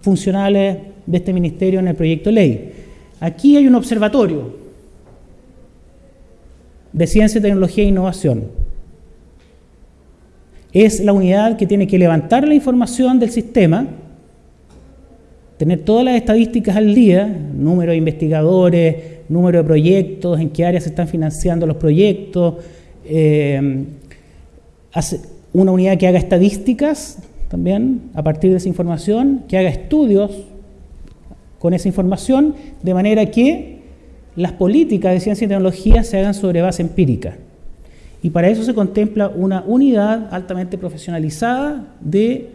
funcionales de este ministerio en el proyecto ley. Aquí hay un observatorio, de Ciencia, Tecnología e Innovación. Es la unidad que tiene que levantar la información del sistema, tener todas las estadísticas al día, número de investigadores, número de proyectos, en qué áreas se están financiando los proyectos, eh, una unidad que haga estadísticas también a partir de esa información, que haga estudios con esa información, de manera que las políticas de ciencia y tecnología se hagan sobre base empírica. Y para eso se contempla una unidad altamente profesionalizada de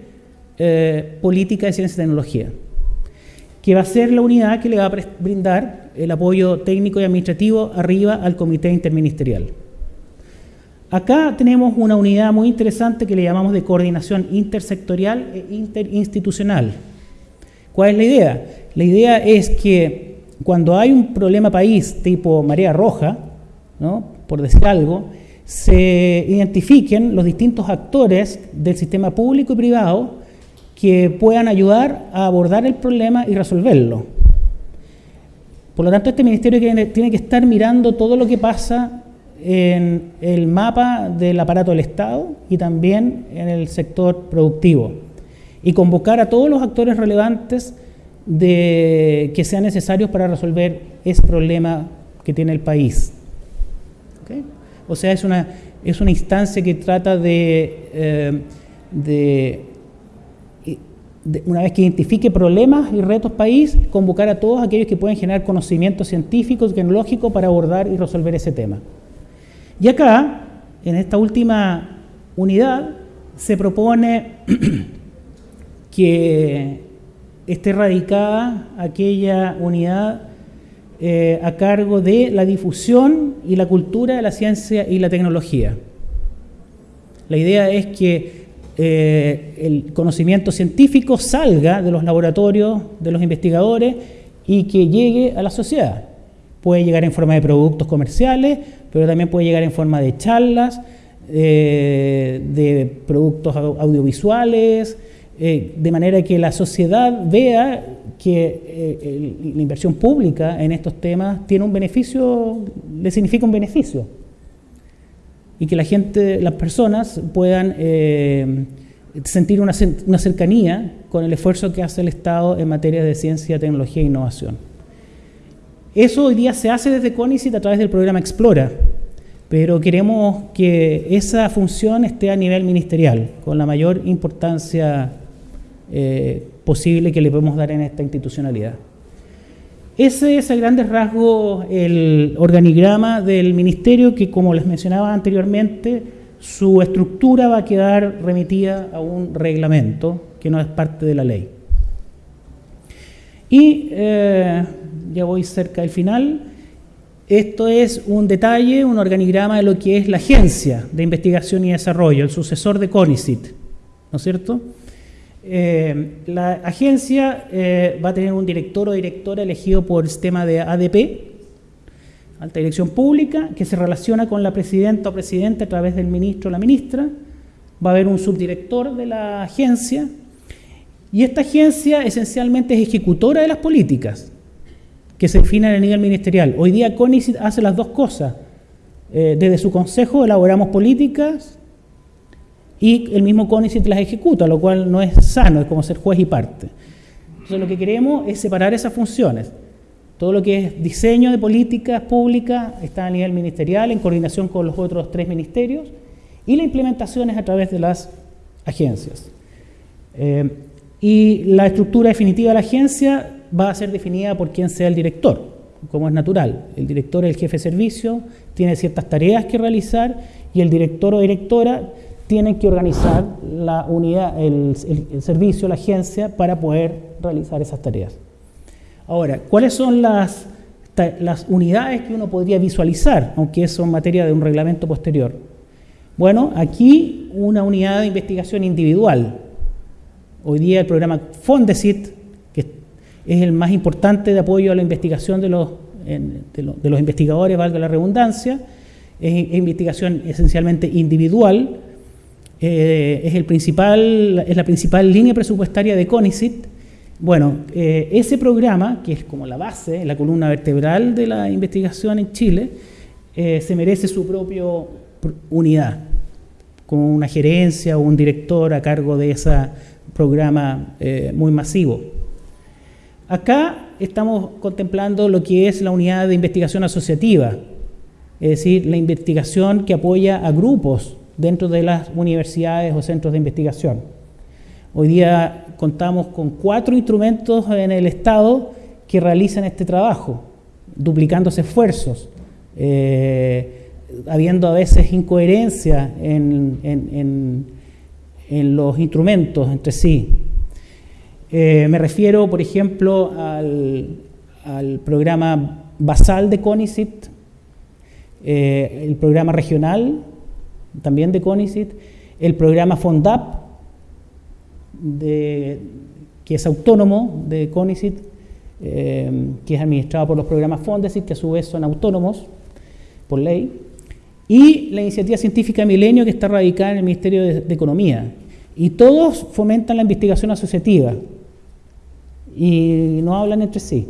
eh, política de ciencia y tecnología. que va a ser la unidad que le va a brindar el apoyo técnico y administrativo arriba al comité interministerial. Acá tenemos una unidad muy interesante que le llamamos de coordinación intersectorial e interinstitucional. ¿Cuál es la idea? La idea es que cuando hay un problema país tipo marea roja, ¿no? por decir algo, se identifiquen los distintos actores del sistema público y privado que puedan ayudar a abordar el problema y resolverlo. Por lo tanto, este ministerio tiene que estar mirando todo lo que pasa en el mapa del aparato del Estado y también en el sector productivo y convocar a todos los actores relevantes que sean necesarios para resolver ese problema que tiene el país. O sea, es una, es una instancia que trata de, eh, de, una vez que identifique problemas y retos país, convocar a todos aquellos que pueden generar conocimiento científico tecnológico para abordar y resolver ese tema. Y acá, en esta última unidad, se propone que esté radicada aquella unidad eh, a cargo de la difusión y la cultura de la ciencia y la tecnología. La idea es que eh, el conocimiento científico salga de los laboratorios, de los investigadores y que llegue a la sociedad. Puede llegar en forma de productos comerciales, pero también puede llegar en forma de charlas, eh, de productos audiovisuales, eh, de manera que la sociedad vea que eh, la inversión pública en estos temas tiene un beneficio, le significa un beneficio. Y que la gente, las personas puedan sentir una, una cercanía con el esfuerzo que hace el Estado en materia de ciencia, tecnología e innovación. Eso hoy día se hace desde CONICIT a través del programa Explora, pero queremos que esa función esté a nivel ministerial, con la mayor importancia eh, posible que le podemos dar en esta institucionalidad. Ese es a grandes rasgos el organigrama del ministerio que, como les mencionaba anteriormente, su estructura va a quedar remitida a un reglamento que no es parte de la ley. Y eh, ya voy cerca del final. Esto es un detalle, un organigrama de lo que es la Agencia de Investigación y Desarrollo, el sucesor de CONICIT, ¿no es cierto? Eh, la agencia eh, va a tener un director o directora elegido por el sistema de ADP, Alta Dirección Pública, que se relaciona con la presidenta o presidente a través del ministro o la ministra. Va a haber un subdirector de la agencia. Y esta agencia esencialmente es ejecutora de las políticas que se definen a nivel ministerial. Hoy día CONICIT hace las dos cosas. Eh, desde su consejo elaboramos políticas y el mismo CONICIT las ejecuta, lo cual no es sano, es como ser juez y parte. Entonces lo que queremos es separar esas funciones. Todo lo que es diseño de políticas públicas está a nivel ministerial en coordinación con los otros tres ministerios y la implementación es a través de las agencias. Eh, y la estructura definitiva de la agencia va a ser definida por quien sea el director, como es natural. El director es el jefe de servicio, tiene ciertas tareas que realizar y el director o directora tiene que organizar la unidad, el, servicio, la agencia, para poder realizar esas tareas. Ahora, ¿cuáles son las, unidades que uno podría visualizar, aunque eso es materia de un reglamento posterior? Bueno, aquí una unidad de investigación individual. Hoy día el programa Fondesit es el más importante de apoyo a la investigación de, los investigadores, valga la redundancia, es, investigación esencialmente individual, eh, es, la principal línea presupuestaria de CONICIT. Bueno, eh, ese programa, que es como la base, la columna vertebral de la investigación en Chile, eh, se merece su propia unidad, con una gerencia o un director a cargo de ese programa muy masivo. Acá estamos contemplando lo que es la unidad de investigación asociativa, es decir, la investigación que apoya a grupos dentro de las universidades o centros de investigación. Hoy día contamos con cuatro instrumentos en el Estado que realizan este trabajo, duplicándose esfuerzos, eh, habiendo a veces incoherencia en los instrumentos entre sí. Eh, me refiero, por ejemplo, al, programa basal de CONICIT, eh, el programa regional también de CONICIT, el programa FONDAP, que es autónomo de CONICIT, eh, que es administrado por los programas FONDESIT, que a su vez son autónomos por ley, y la iniciativa científica Milenio, que está radicada en el Ministerio de, Economía. Y todos fomentan la investigación asociativa y no hablan entre sí.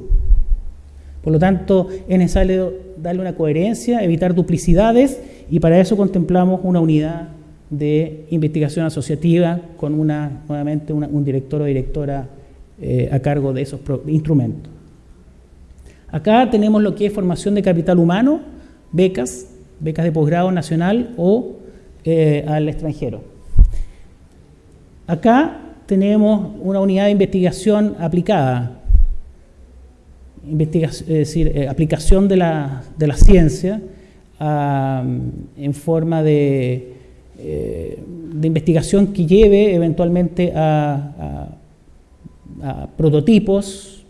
Por lo tanto, es necesario darle una coherencia, evitar duplicidades y para eso contemplamos una unidad de investigación asociativa con una, nuevamente un director o directora eh, a cargo de esos instrumentos. Acá tenemos lo que es formación de capital humano, becas, becas de posgrado nacional o eh, al extranjero. Acá tenemos una unidad de investigación aplicada, es decir, eh, aplicación de la, de la ciencia en forma de, eh, de, investigación que lleve eventualmente a, prototipos,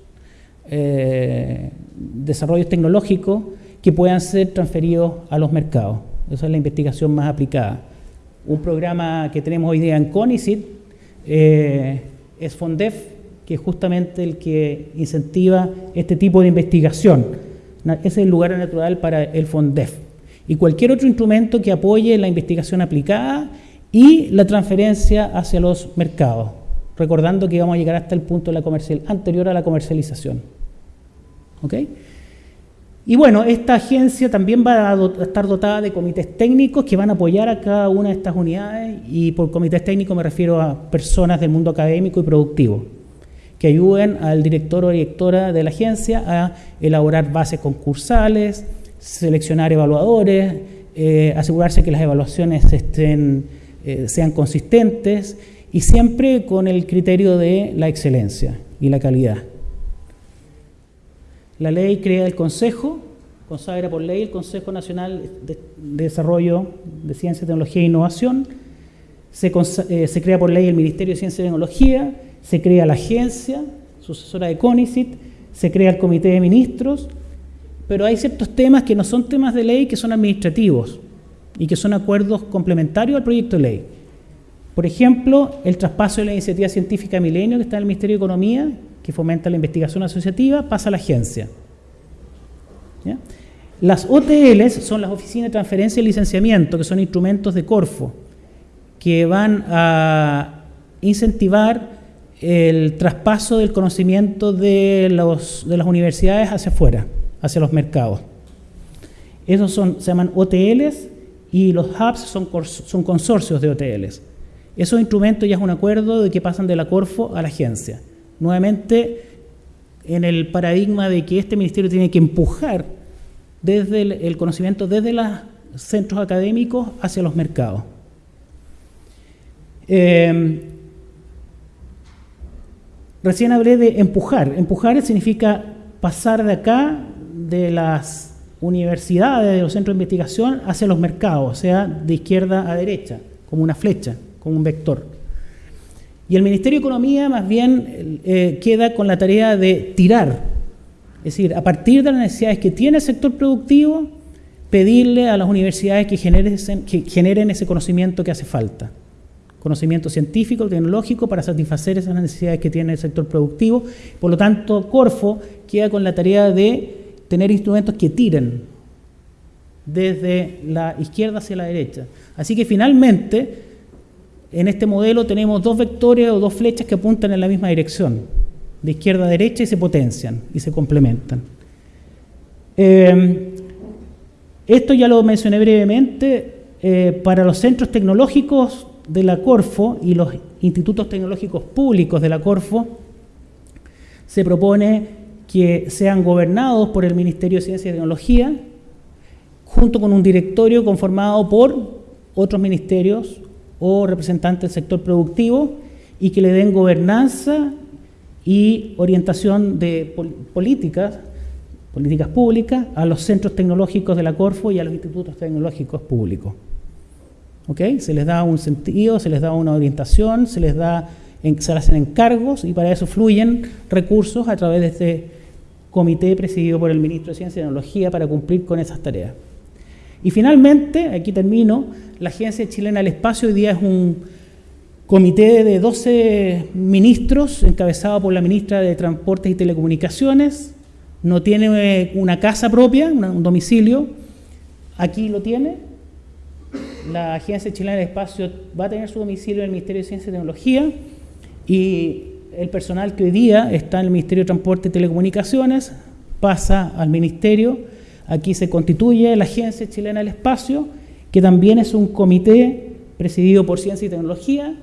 eh, desarrollos tecnológicos que puedan ser transferidos a los mercados. Esa es la investigación más aplicada. Un programa que tenemos hoy día en CONICIT eh, es FONDEF, que es justamente el que incentiva este tipo de investigación. Ese es el lugar natural para el FONDEF. Y cualquier otro instrumento que apoye la investigación aplicada y la transferencia hacia los mercados, recordando que vamos a llegar hasta el punto de la comercial, anterior a la comercialización. ¿Ok? Y bueno, esta agencia también va a estar dotada de comités técnicos que van a apoyar a cada una de estas unidades y por comités técnicos me refiero a personas del mundo académico y productivo que ayuden al director o directora de la agencia a elaborar bases concursales, seleccionar evaluadores, eh, asegurarse que las evaluaciones eh, sean consistentes y siempre con el criterio de la excelencia y la calidad. La ley crea el Consejo, consagra por ley el Consejo Nacional de, Desarrollo de Ciencia, Tecnología e Innovación, eh, se, crea por ley el Ministerio de Ciencia y Tecnología, se crea la agencia sucesora de CONICIT, se crea el Comité de Ministros, pero hay ciertos temas que no son temas de ley, que son administrativos y que son acuerdos complementarios al proyecto de ley. Por ejemplo, el traspaso de la iniciativa científica Milenio, que está en el Ministerio de Economía, que fomenta la investigación asociativa, pasa a la agencia. Las OTLs son las oficinas de transferencia y licenciamiento, que son instrumentos de Corfo, que van a incentivar el traspaso del conocimiento de, de las universidades hacia afuera, hacia los mercados. Esos son, se llaman OTLs y los hubs son, consorcios de OTLs. Esos instrumentos ya es un acuerdo de que pasan de la Corfo a la agencia nuevamente en el paradigma de que este ministerio tiene que empujar desde el, conocimiento desde los centros académicos hacia los mercados. Eh, recién hablé de empujar. Empujar significa pasar de acá, de las universidades, de los centros de investigación, hacia los mercados, o sea, de izquierda a derecha, como una flecha, como un vector. Y el Ministerio de Economía más bien eh, queda con la tarea de tirar, es decir, a partir de las necesidades que tiene el sector productivo, pedirle a las universidades que generen, que generen ese conocimiento que hace falta. Conocimiento científico, tecnológico, para satisfacer esas necesidades que tiene el sector productivo. Por lo tanto, Corfo queda con la tarea de tener instrumentos que tiren desde la izquierda hacia la derecha. Así que finalmente en este modelo tenemos dos vectores o dos flechas que apuntan en la misma dirección, de izquierda a derecha y se potencian y se complementan. Eh, esto ya lo mencioné brevemente, eh, para los centros tecnológicos de la Corfo y los institutos tecnológicos públicos de la Corfo, se propone que sean gobernados por el Ministerio de Ciencia y Tecnología, junto con un directorio conformado por otros ministerios o representantes del sector productivo y que le den gobernanza y orientación de políticas, políticas públicas a los centros tecnológicos de la Corfo y a los institutos tecnológicos públicos. ¿Ok? Se les da un sentido, se les da una orientación, se les da se hacen encargos y para eso fluyen recursos a través de este comité presidido por el ministro de Ciencia y Tecnología para cumplir con esas tareas. Y finalmente, aquí termino, la Agencia Chilena del Espacio hoy día es un comité de 12 ministros encabezado por la ministra de Transportes y Telecomunicaciones, no tiene eh, una casa propia, un domicilio, aquí lo tiene. La Agencia Chilena del Espacio va a tener su domicilio en el Ministerio de Ciencia y Tecnología y el personal que hoy día está en el Ministerio de Transporte y Telecomunicaciones pasa al Ministerio. Aquí se constituye la Agencia Chilena del Espacio, que también es un comité presidido por Ciencia y Tecnología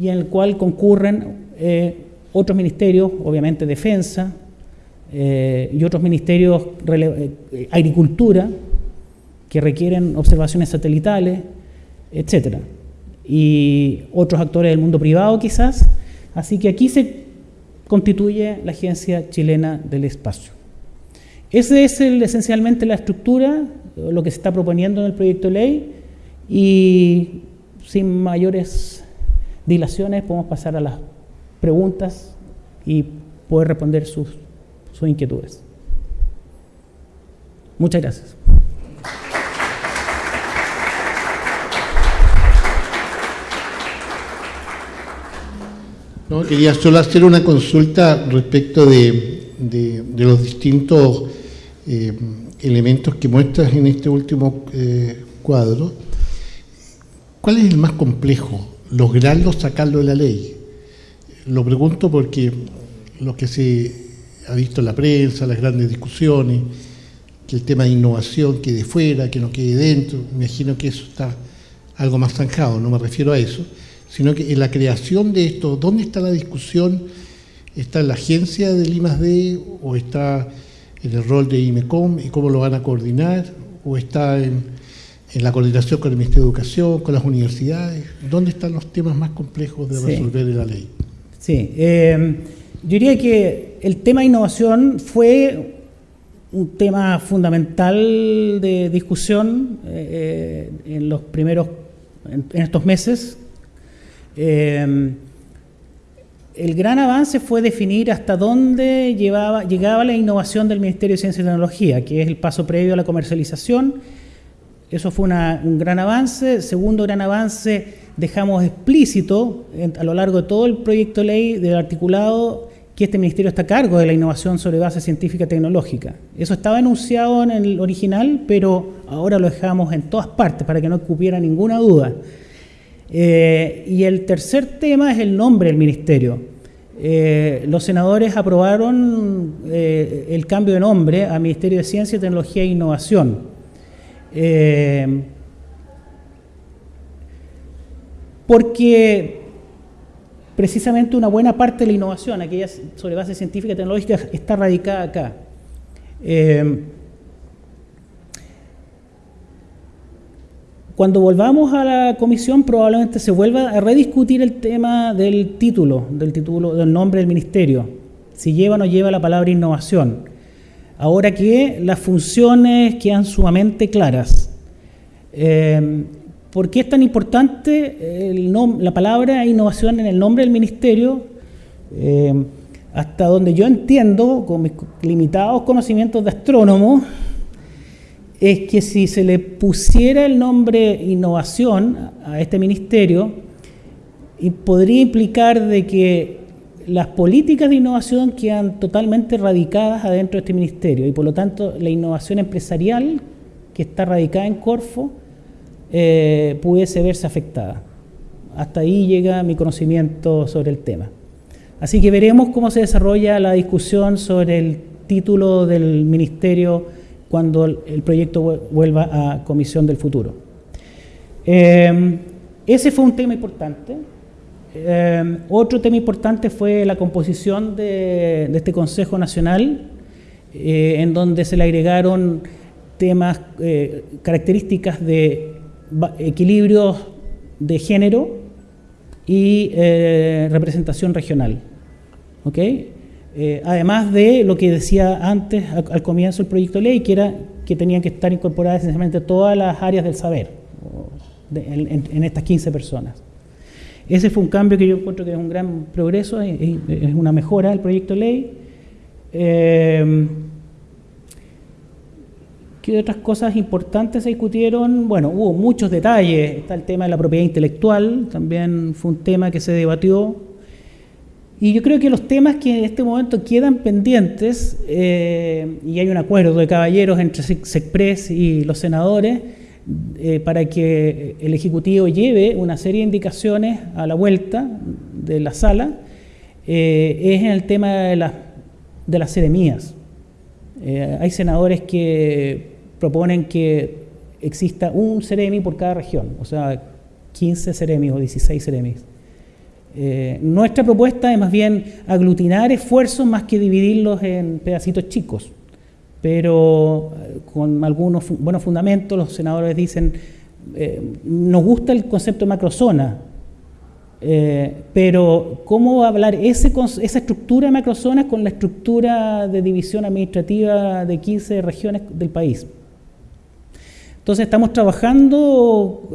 y en el cual concurren eh, otros ministerios, obviamente Defensa, eh, y otros ministerios, eh, agricultura, que requieren observaciones satelitales, etcétera, y otros actores del mundo privado quizás. Así que aquí se constituye la Agencia Chilena del Espacio. Esa es esencialmente la estructura, lo que se está proponiendo en el proyecto de ley, y sin mayores dilaciones podemos pasar a las preguntas y poder responder sus sus inquietudes. Muchas gracias. No, quería solo hacer una consulta respecto de, los distintos eh, elementos que muestras en este último eh, cuadro. ¿Cuál es el más complejo? ¿Lograrlo sacarlo de la ley? Lo pregunto porque lo que se ha visto en la prensa, las grandes discusiones, que el tema de innovación quede fuera, que no quede dentro, imagino que eso está algo más zanjado, no me refiero a eso, sino que en la creación de esto, ¿dónde está la discusión? ¿Está en la agencia del I+D o está en el rol de IMECOM y cómo lo van a coordinar? ¿O está en, la coordinación con el Ministerio de Educación, con las universidades? ¿Dónde están los temas más complejos de resolver en la ley? Sí, eh, yo diría que el tema innovación fue un tema fundamental de discusión eh, en los primeros, en, estos meses. Eh, el gran avance fue definir hasta dónde llegaba la innovación del Ministerio de Ciencia y Tecnología, que es el paso previo a la comercialización. Eso fue un gran avance. Segundo gran avance, dejamos explícito a lo largo de todo el proyecto ley del articulado que este ministerio está a cargo de la innovación sobre base científica y tecnológica. Eso estaba enunciado en el original, pero ahora lo dejamos en todas partes para que no cupiera ninguna duda. Eh, y el tercer tema es el nombre del ministerio. Eh, los senadores aprobaron eh, el cambio de nombre a Ministerio de Ciencia, Tecnología e Innovación. porque precisamente una buena parte de la innovación, aquella sobre base científica y tecnológica, está radicada acá. Cuando volvamos a la comisión probablemente se vuelva a rediscutir el tema del título, del título, del nombre del ministerio, si lleva o no lleva la palabra innovación. Ahora que las funciones quedan sumamente claras. Eh, ¿Por qué es tan importante la palabra innovación en el nombre del ministerio? Eh, hasta donde yo entiendo, con mis limitados conocimientos de astrónomo, es que si se le pusiera el nombre innovación a este ministerio, podría implicar de que las políticas de innovación quedan totalmente radicadas adentro de este ministerio y por lo tanto la innovación empresarial que está radicada en Corfo eh, pudiese verse afectada. Hasta ahí llega mi conocimiento sobre el tema. Así que veremos cómo se desarrolla la discusión sobre el título del ministerio cuando el proyecto vuelva a Comisión del Futuro. Eh, ese fue un tema importante. Eh, otro tema importante fue la composición de, este Consejo Nacional, en donde se le agregaron temas, características de equilibrios de género y eh, representación regional. Eh, además de lo que decía antes al, comienzo del proyecto de ley, que era que tenían que estar incorporadas esencialmente todas las áreas del saber en, estas 15 personas. Ese fue un cambio que yo encuentro que es un gran progreso, es, una mejora del proyecto de ley. Eh, ¿Qué otras cosas importantes se discutieron? Bueno, hubo muchos detalles. Está el tema de la propiedad intelectual, también fue un tema que se debatió. Y yo creo que los temas que en este momento quedan pendientes, eh, y hay un acuerdo de caballeros entre SECPRES y los senadores, eh, para que el Ejecutivo lleve una serie de indicaciones a la vuelta de la sala, eh, es en el tema de, de las seremías. hay senadores que proponen que exista un Ceremi por cada región, o sea, 15 Ceremis o 16 Ceremis. Eh, nuestra propuesta es más bien aglutinar esfuerzos más que dividirlos en pedacitos chicos, pero eh, con algunos buenos fundamentos los senadores dicen, eh, nos gusta el concepto de macrozona, pero ¿cómo hablar esa estructura de macrozonas con la estructura de división administrativa de 15 regiones del país? Entonces estamos trabajando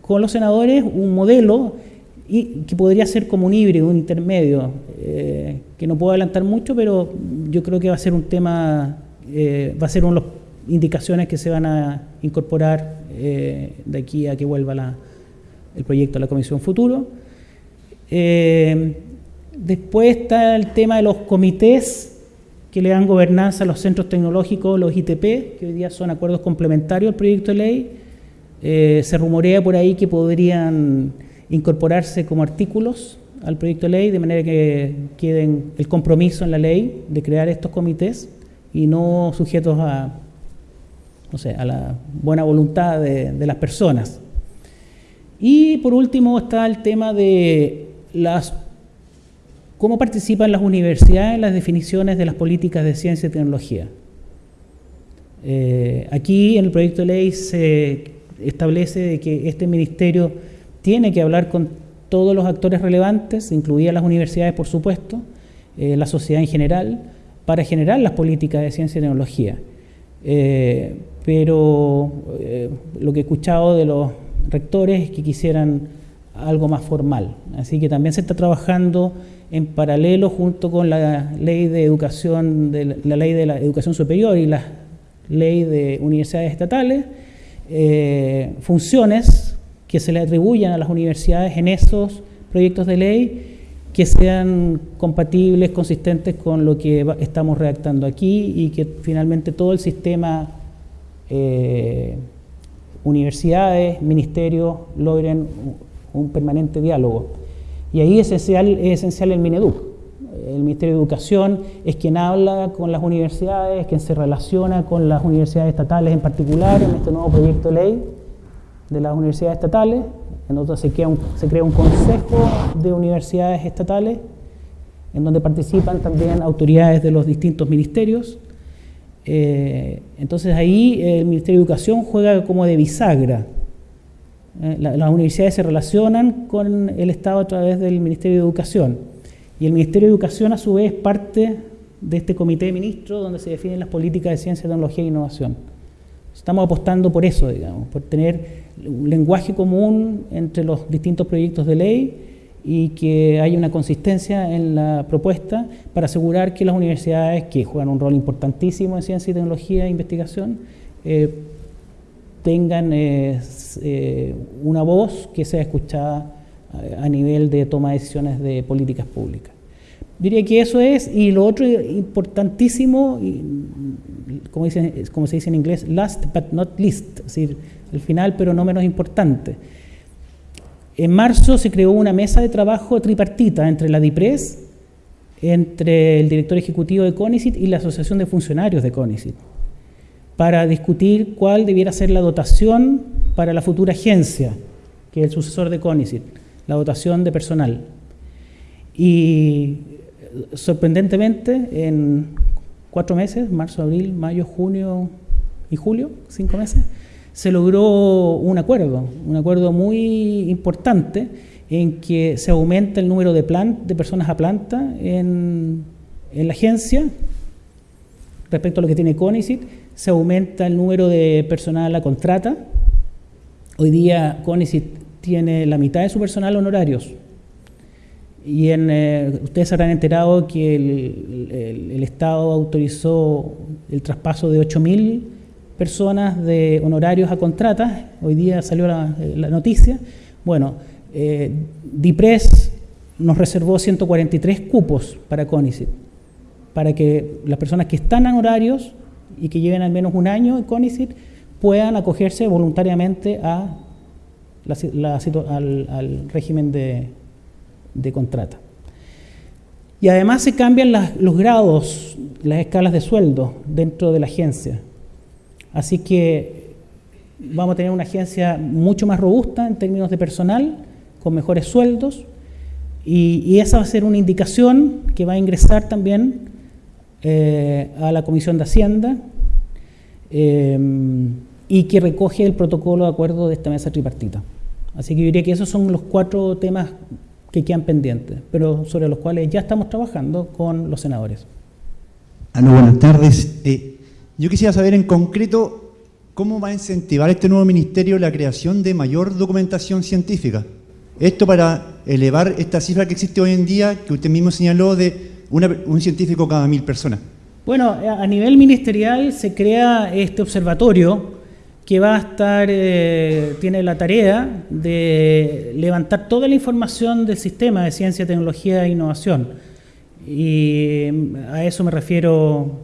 con los senadores un modelo y, que podría ser como un híbrido, un intermedio, eh, que no puedo adelantar mucho, pero yo creo que va a ser un tema, eh, va a ser una de las indicaciones que se van a incorporar de aquí a que vuelva el proyecto a la Comisión Futuro. después está el tema de los comités que le dan gobernanza a los centros tecnológicos, los ITP, que hoy día son acuerdos complementarios al proyecto de ley. Eh, se rumorea por ahí que podrían incorporarse como artículos al proyecto de ley, de manera que queden el compromiso en la ley de crear estos comités y no sujetos a, no sé, a la buena voluntad de, las personas. Y por último está el tema de las ¿Cómo participan las universidades en las definiciones de las políticas de ciencia y tecnología? Eh, aquí en el proyecto de ley se establece que este ministerio tiene que hablar con todos los actores relevantes, incluidas las universidades, por supuesto, eh, la sociedad en general, para generar las políticas de ciencia y tecnología. Eh, pero lo que he escuchado de los rectores es que quisieran algo más formal. Así que también se está trabajando en paralelo junto con la ley de educación, la, ley de la educación superior y la ley de universidades estatales, eh, funciones que se le atribuyan a las universidades en esos proyectos de ley que sean compatibles, consistentes con lo que estamos redactando aquí y que finalmente todo el sistema, eh, universidades, ministerios, logren un permanente diálogo. Y ahí es esencial, es esencial el Mineduc. El Ministerio de Educación es quien habla con las universidades, quien se relaciona con las universidades estatales en particular en este nuevo proyecto de ley de las universidades estatales. En donde se crea un, consejo de universidades estatales en donde participan también autoridades de los distintos ministerios. Eh, entonces ahí el Ministerio de Educación juega como de bisagra eh, las universidades se relacionan con el Estado a través del Ministerio de Educación y el Ministerio de Educación a su vez parte de este comité de ministros donde se definen las políticas de ciencia, tecnología e innovación. Estamos apostando por eso, digamos, por tener un lenguaje común entre los distintos proyectos de ley y que haya una consistencia en la propuesta para asegurar que las universidades, que juegan un rol importantísimo en ciencia y tecnología e investigación, eh, tengan eh, eh, una voz que sea escuchada a, nivel de toma de decisiones de políticas públicas. Diría que eso es, y lo otro importantísimo, como, como se dice en inglés, last but not least, es decir, al final pero no menos importante. En marzo se creó una mesa de trabajo tripartita entre la DIPRES, entre el director ejecutivo de CONICIT y la Asociación de Funcionarios de CONICIT para discutir cuál debiera ser la dotación para la futura agencia, que es el sucesor de CONICIT, la dotación de personal. Y sorprendentemente, en cuatro meses, marzo, abril, mayo, junio y julio, cinco meses, se logró un acuerdo, un acuerdo muy importante en que se aumenta el número de, de personas a planta en, la agencia respecto a lo que tiene CONICIT se aumenta el número de personal a contrata. Hoy día CONICIT tiene la mitad de su personal honorarios. Y eh, ustedes habrán enterado que el, Estado autorizó el traspaso de 8.000 personas de honorarios a contratas. Hoy día salió la, noticia. Bueno, eh, DIPRES nos reservó 143 cupos para CONICIT, para que las personas que están en horarios y que lleven al menos un año en CONICIT puedan acogerse voluntariamente al, régimen de, contrata. Y además se cambian los grados, las escalas de sueldo dentro de la agencia. Así que vamos a tener una agencia mucho más robusta en términos de personal, con mejores sueldos, y, esa va a ser una indicación que va a ingresar también eh, a la Comisión de Hacienda. Eh, y que recoge el protocolo de acuerdo de esta mesa tripartita. Así que yo diría que esos son los cuatro temas que quedan pendientes, pero sobre los cuales ya estamos trabajando con los senadores. Aló, buenas tardes. Eh, yo quisiera saber en concreto cómo va a incentivar este nuevo ministerio la creación de mayor documentación científica. Esto para elevar esta cifra que existe hoy en día, que usted mismo señaló, de un científico cada mil personas. Bueno, a nivel ministerial se crea este observatorio que va a estar, eh, tiene la tarea de levantar toda la información del sistema de ciencia, tecnología e innovación. Y mm, a eso me refiero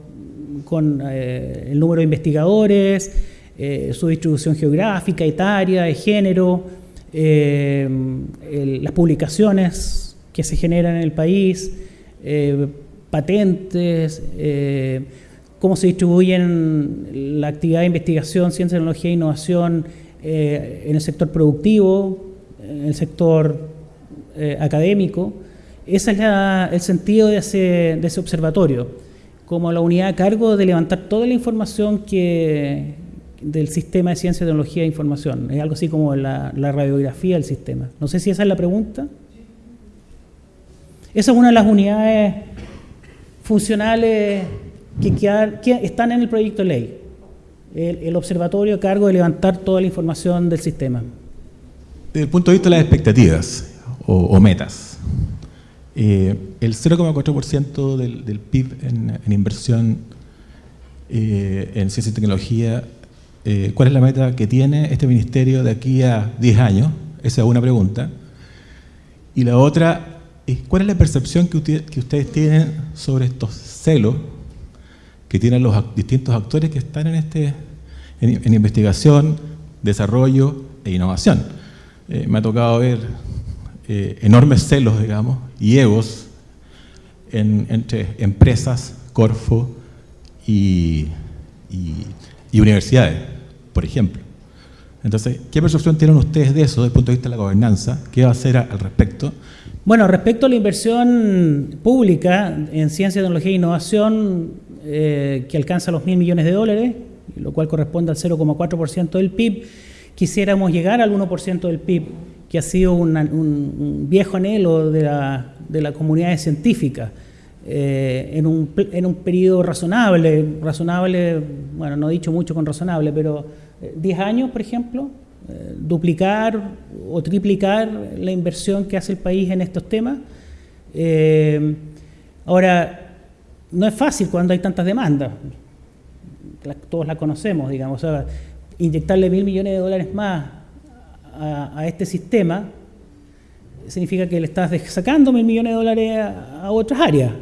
con eh, el número de investigadores, eh, su distribución geográfica, etaria, de género, las publicaciones que se generan en el país, patentes, cómo se distribuyen la actividad de investigación, ciencia, tecnología e innovación eh, en el sector productivo, en el sector eh, académico. Ese es el sentido de ese, observatorio, como la unidad a cargo de levantar toda la información que, del sistema de ciencia, tecnología e información. Es algo así como la, la radiografía del sistema. No sé si esa es la pregunta. Esa es una de las unidades funcionales que, están en el proyecto de ley. El, observatorio a cargo de levantar toda la información del sistema. Desde el punto de vista de las expectativas o, metas, eh, el 0,4% del, del, PIB en, inversión eh, en ciencia y tecnología, eh, ¿cuál es la meta que tiene este ministerio de aquí a 10 años? Esa es una pregunta. Y la otra ¿cuál es la percepción que ustedes tienen sobre estos celos que tienen los distintos actores que están en, este, en, investigación, desarrollo e innovación. Eh, me ha tocado ver eh, enormes celos, digamos, y egos entre empresas, Corfo y, y, universidades, por ejemplo. Entonces, ¿qué percepción tienen ustedes de eso desde el punto de vista de la gobernanza? ¿Qué va a hacer al respecto? Bueno, respecto a la inversión pública en ciencia, tecnología e innovación, eh, que alcanza los mil millones de dólares, lo cual corresponde al 0,4% del PIB. Quisiéramos llegar al 1% del PIB, que ha sido un, viejo anhelo de la, de la comunidad científica. Eh, en, un, en periodo razonable, razonable, bueno, no he dicho mucho con razonable, pero 10 eh, años, por ejemplo, duplicar o triplicar la inversión que hace el país en estos temas. ahora, no es fácil cuando hay tantas demandas. todos la conocemos, digamos. inyectarle mil millones de dólares más a, este sistema significa que le estás sacando mil millones de dólares a, otras áreas.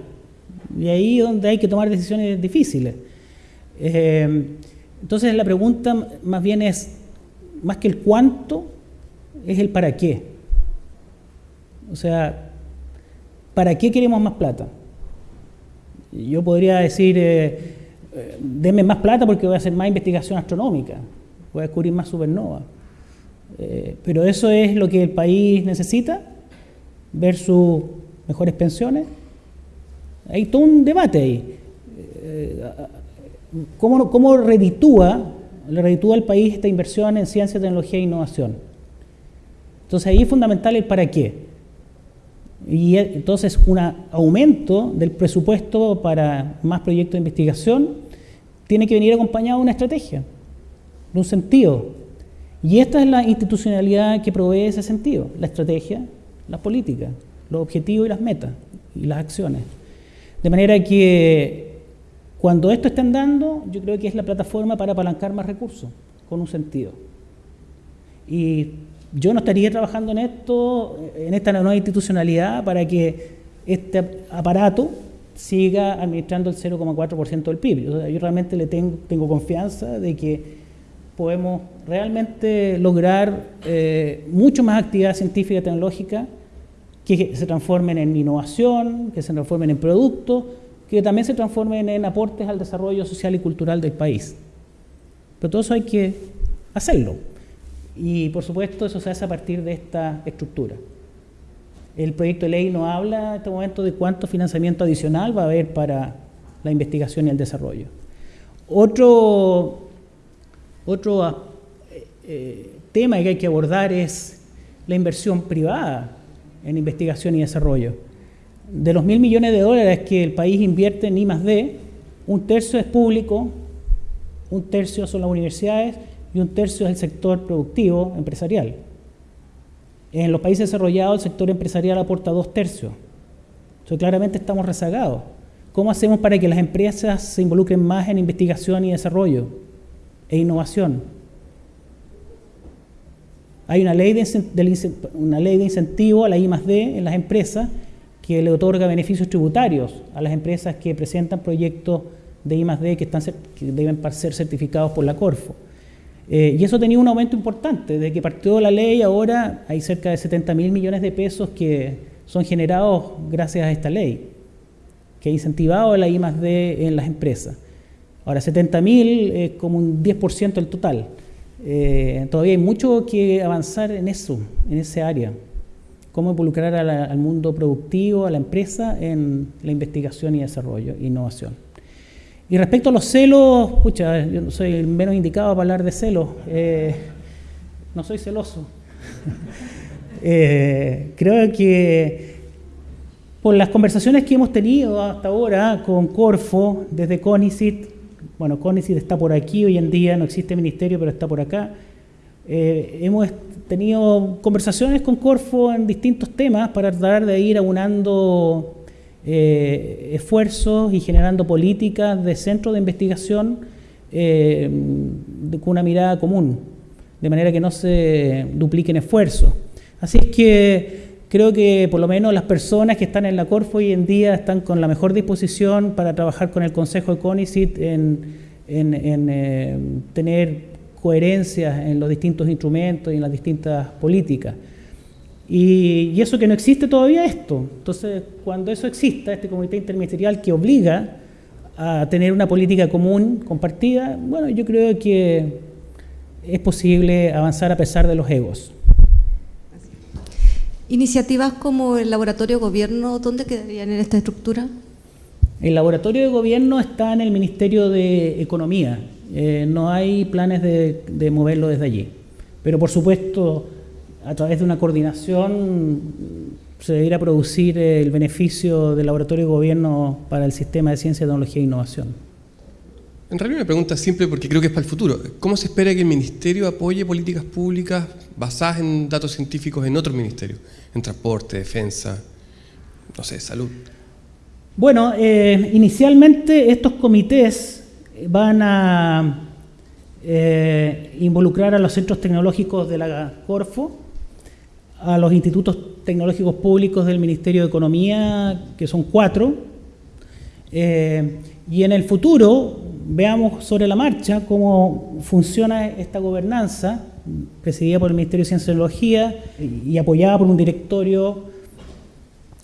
Y ahí es donde hay que tomar decisiones difíciles. Eh, entonces la pregunta más bien es, más que el cuánto, es el para qué. O sea, ¿para qué queremos más plata? Yo podría decir, eh, eh, más plata porque voy a hacer más investigación astronómica, voy a descubrir más supernovas. Eh, pero eso es lo que el país necesita, ver sus mejores pensiones. Hay todo un debate ahí. ¿Cómo, cómo reditúa, le reditúa al país esta inversión en ciencia, tecnología e innovación? Entonces ahí es fundamental el para qué. Y entonces un aumento del presupuesto para más proyectos de investigación tiene que venir acompañado de una estrategia, de un sentido. Y esta es la institucionalidad que provee ese sentido, la estrategia, la política, los objetivos y las metas y las acciones. De manera que cuando esto está andando, yo creo que es la plataforma para apalancar más recursos, con un sentido. Y yo no estaría trabajando en esto, en esta nueva institucionalidad, para que este aparato siga administrando el 0,4% del PIB. yo realmente le tengo, tengo, confianza de que podemos realmente lograr eh, mucho más actividad científica y tecnológica que se transformen en innovación, que se transformen en productos, que también se transformen en aportes al desarrollo social y cultural del país. Pero todo eso hay que hacerlo. Y por supuesto eso se hace a partir de esta estructura. El proyecto de ley no habla en este momento de cuánto financiamiento adicional va a haber para la investigación y el desarrollo. Otro, otro ah, eh, tema que hay que abordar es la inversión privada en investigación y desarrollo. De los mil millones de dólares que el país invierte en I D, un tercio es público, un tercio son las universidades y un tercio es el sector productivo empresarial. En los países desarrollados el sector empresarial aporta dos tercios. Entonces claramente estamos rezagados. ¿Cómo hacemos para que las empresas se involucren más en investigación y desarrollo e innovación? Hay una ley de, una ley de incentivo a la I D en las empresas que le otorga beneficios tributarios a las empresas que presentan proyectos de I D que, están, que deben ser certificados por la Corfo. Eh, y eso tenía un aumento importante. Desde que partió la ley, ahora hay cerca de 70 mil millones de pesos que son generados gracias a esta ley, que ha incentivado la I D en las empresas. Ahora, 70 mil es como un 10% del total. Eh, todavía hay mucho que avanzar en eso, en ese área. Cómo involucrar al mundo productivo, a la empresa, en la investigación y desarrollo, innovación. Y respecto a los celos, escucha, yo soy el menos indicado para hablar de celos. Eh, no soy celoso. Eh, creo que por las conversaciones que hemos tenido hasta ahora con Corfo, desde CONICIT, bueno, CONICIT está por aquí hoy en día, no existe ministerio, pero está por acá. Eh, hemos tenido conversaciones con Corfo en distintos temas para tratar de ir aunando eh, esfuerzos y generando políticas de centro de investigación eh, con una mirada común, de manera que no se dupliquen esfuerzos. Así es que creo que por lo menos las personas que están en la Corfo hoy en día están con la mejor disposición para trabajar con el Consejo de CONICIT en, eh, tener coherencia en los distintos instrumentos y en las distintas políticas. Y, eso que no existe todavía esto. Entonces, cuando eso exista, este comité interministerial que obliga a tener una política común, compartida, bueno, yo creo que es posible avanzar a pesar de los egos. Iniciativas como el laboratorio de gobierno, ¿dónde quedarían en esta estructura? El laboratorio de gobierno está en el Ministerio de Economía. Eh, no hay planes de, de moverlo desde allí. Pero por supuesto a través de una coordinación se debería producir el beneficio del laboratorio de gobierno para el sistema de ciencia, tecnología e innovación. En realidad una pregunta simple porque creo que es para el futuro. ¿Cómo se espera que el Ministerio apoye políticas públicas basadas en datos científicos en otros ministerios? En transporte, defensa, no sé, salud. Bueno, eh, inicialmente estos comités van a eh, involucrar a los centros tecnológicos de la Corfo, a los institutos tecnológicos públicos del Ministerio de Economía, que son cuatro, eh, y en el futuro veamos sobre la marcha cómo funciona esta gobernanza, presidida por el Ministerio de Ciencia y Tecnología y apoyada por un directorio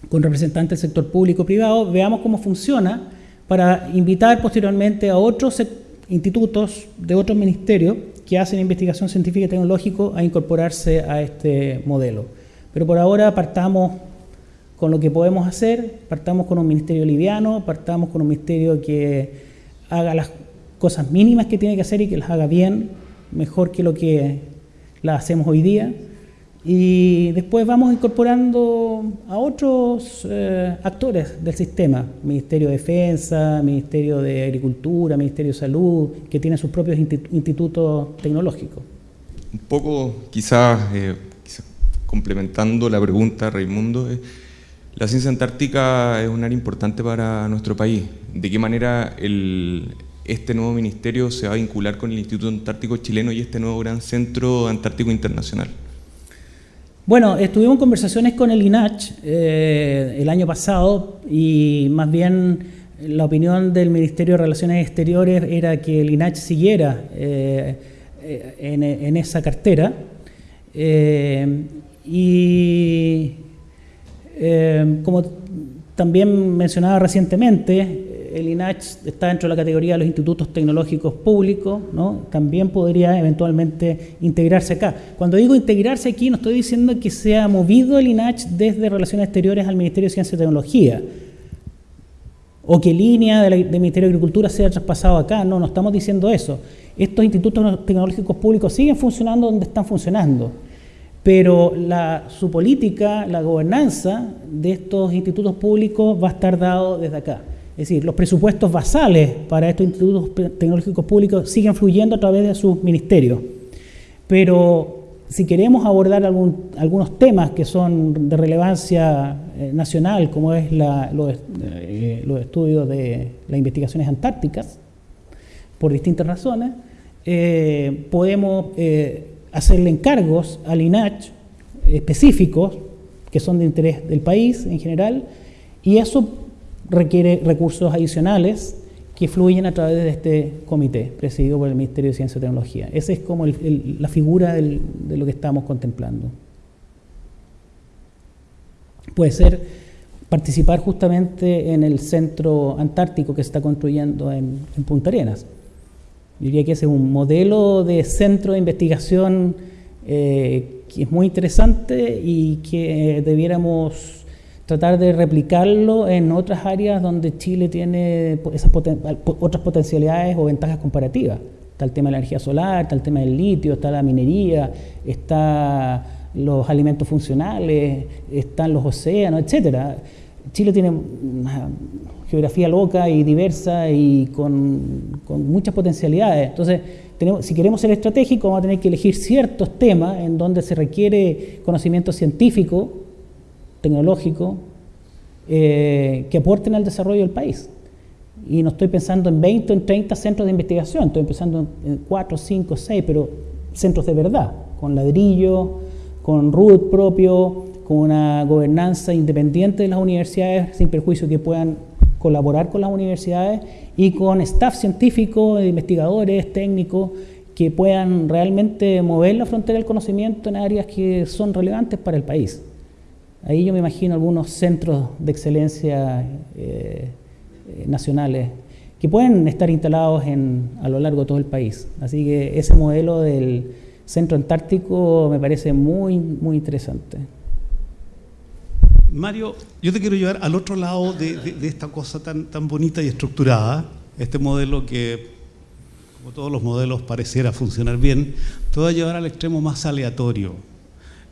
con representantes del sector público y privado, veamos cómo funciona para invitar posteriormente a otros institutos de otros ministerios que hacen investigación científica y tecnológica a incorporarse a este modelo. Pero por ahora partamos con lo que podemos hacer, partamos con un ministerio liviano, partamos con un ministerio que haga las cosas mínimas que tiene que hacer y que las haga bien, mejor que lo que las hacemos hoy día y después vamos incorporando a otros eh, actores del sistema, Ministerio de Defensa, Ministerio de Agricultura, Ministerio de Salud, que tienen sus propios institutos tecnológicos. un poco quizás, eh, complementando la pregunta, Raimundo, eh, la ciencia antártica es un área importante para nuestro país. ¿De qué manera el, este nuevo ministerio se va a vincular con el Instituto Antártico Chileno y este nuevo gran centro antártico internacional? Bueno, estuvimos conversaciones con el INACH eh, el año pasado y más bien la opinión del Ministerio de Relaciones Exteriores era que el INACH siguiera eh, en, esa cartera. Eh, y como también mencionaba recientemente, el INACH está dentro de la categoría de los institutos tecnológicos públicos, ¿no? también podría eventualmente integrarse acá. Cuando digo integrarse aquí, no estoy diciendo que sea movido el INACH desde Relaciones Exteriores al Ministerio de Ciencia y Tecnología, o que línea del Ministerio de Agricultura sea traspasado acá, no, no estamos diciendo eso. Estos institutos tecnológicos públicos siguen funcionando donde están funcionando, pero su política, la gobernanza de estos institutos públicos va a estar dado desde acá. Es decir, los presupuestos basales para estos institutos tecnológicos públicos siguen fluyendo a través de sus ministerios. Pero si queremos abordar algunos temas que son de relevancia eh, nacional, como es eh, los, estudios de las investigaciones antárticas, por distintas razones, eh, podemos hacerle encargos al INACH específicos que son de interés del país en general, y eso requiere recursos adicionales que fluyen a través de este comité presidido por el Ministerio de Ciencia y Tecnología. Esa es como la figura de lo que estamos contemplando. Puede ser participar justamente en el centro antártico que se está construyendo en, Punta Arenas. Yo diría que ese es un modelo de centro de investigación eh, que es muy interesante y que debiéramos tratar de replicarlo en otras áreas donde Chile tiene esas otras potencialidades o ventajas comparativas. Está el tema de la energía solar, está el tema del litio, está la minería, está los alimentos funcionales, están los océanos, etcétera. Chile tiene una geografía loca y diversa y con, muchas potencialidades. Entonces, tenemos, si queremos ser estratégicos, vamos a tener que elegir ciertos temas en donde se requiere conocimiento científico tecnológico eh, que aporten al desarrollo del país. Y no estoy pensando en 20 o en 30 centros de investigación, estoy pensando en 4, 5, 6, pero centros de verdad, con ladrillo, con RUT propio, con una gobernanza independiente de las universidades, sin perjuicio que puedan colaborar con las universidades y con staff científico, investigadores, técnicos, que puedan realmente mover la frontera del conocimiento en áreas que son relevantes para el país. Ahí yo me imagino algunos centros de excelencia eh, eh, nacionales que pueden estar instalados en, a lo largo de todo el país. Así que ese modelo del centro antártico me parece muy, muy interesante. Mario, yo te quiero llevar al otro lado de, esta cosa tan, tan bonita y estructurada, este modelo que, como todos los modelos, pareciera funcionar bien, te va a llevar al extremo más aleatorio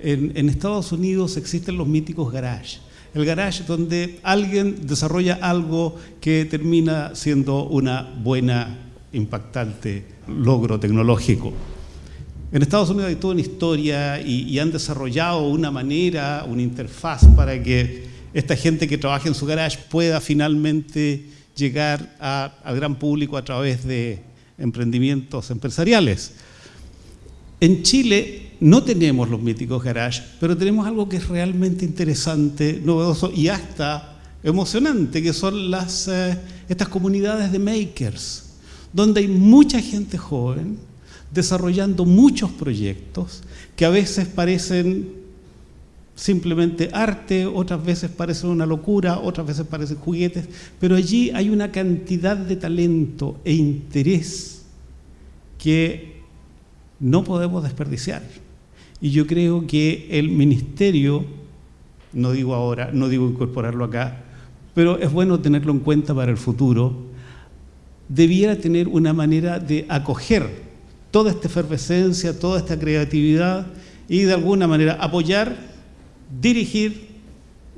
en, Estados Unidos existen los míticos garage. El garage donde alguien desarrolla algo que termina siendo una buena, impactante logro tecnológico. En Estados Unidos hay toda una historia y, han desarrollado una manera, una interfaz para que esta gente que trabaja en su garage pueda finalmente llegar al gran público a través de emprendimientos empresariales. En Chile no tenemos los míticos garage, pero tenemos algo que es realmente interesante, novedoso y hasta emocionante, que son las, eh, estas comunidades de makers, donde hay mucha gente joven desarrollando muchos proyectos que a veces parecen simplemente arte, otras veces parecen una locura, otras veces parecen juguetes, pero allí hay una cantidad de talento e interés que no podemos desperdiciar. Y yo creo que el ministerio, no digo ahora, no digo incorporarlo acá, pero es bueno tenerlo en cuenta para el futuro, debiera tener una manera de acoger toda esta efervescencia, toda esta creatividad y de alguna manera apoyar, dirigir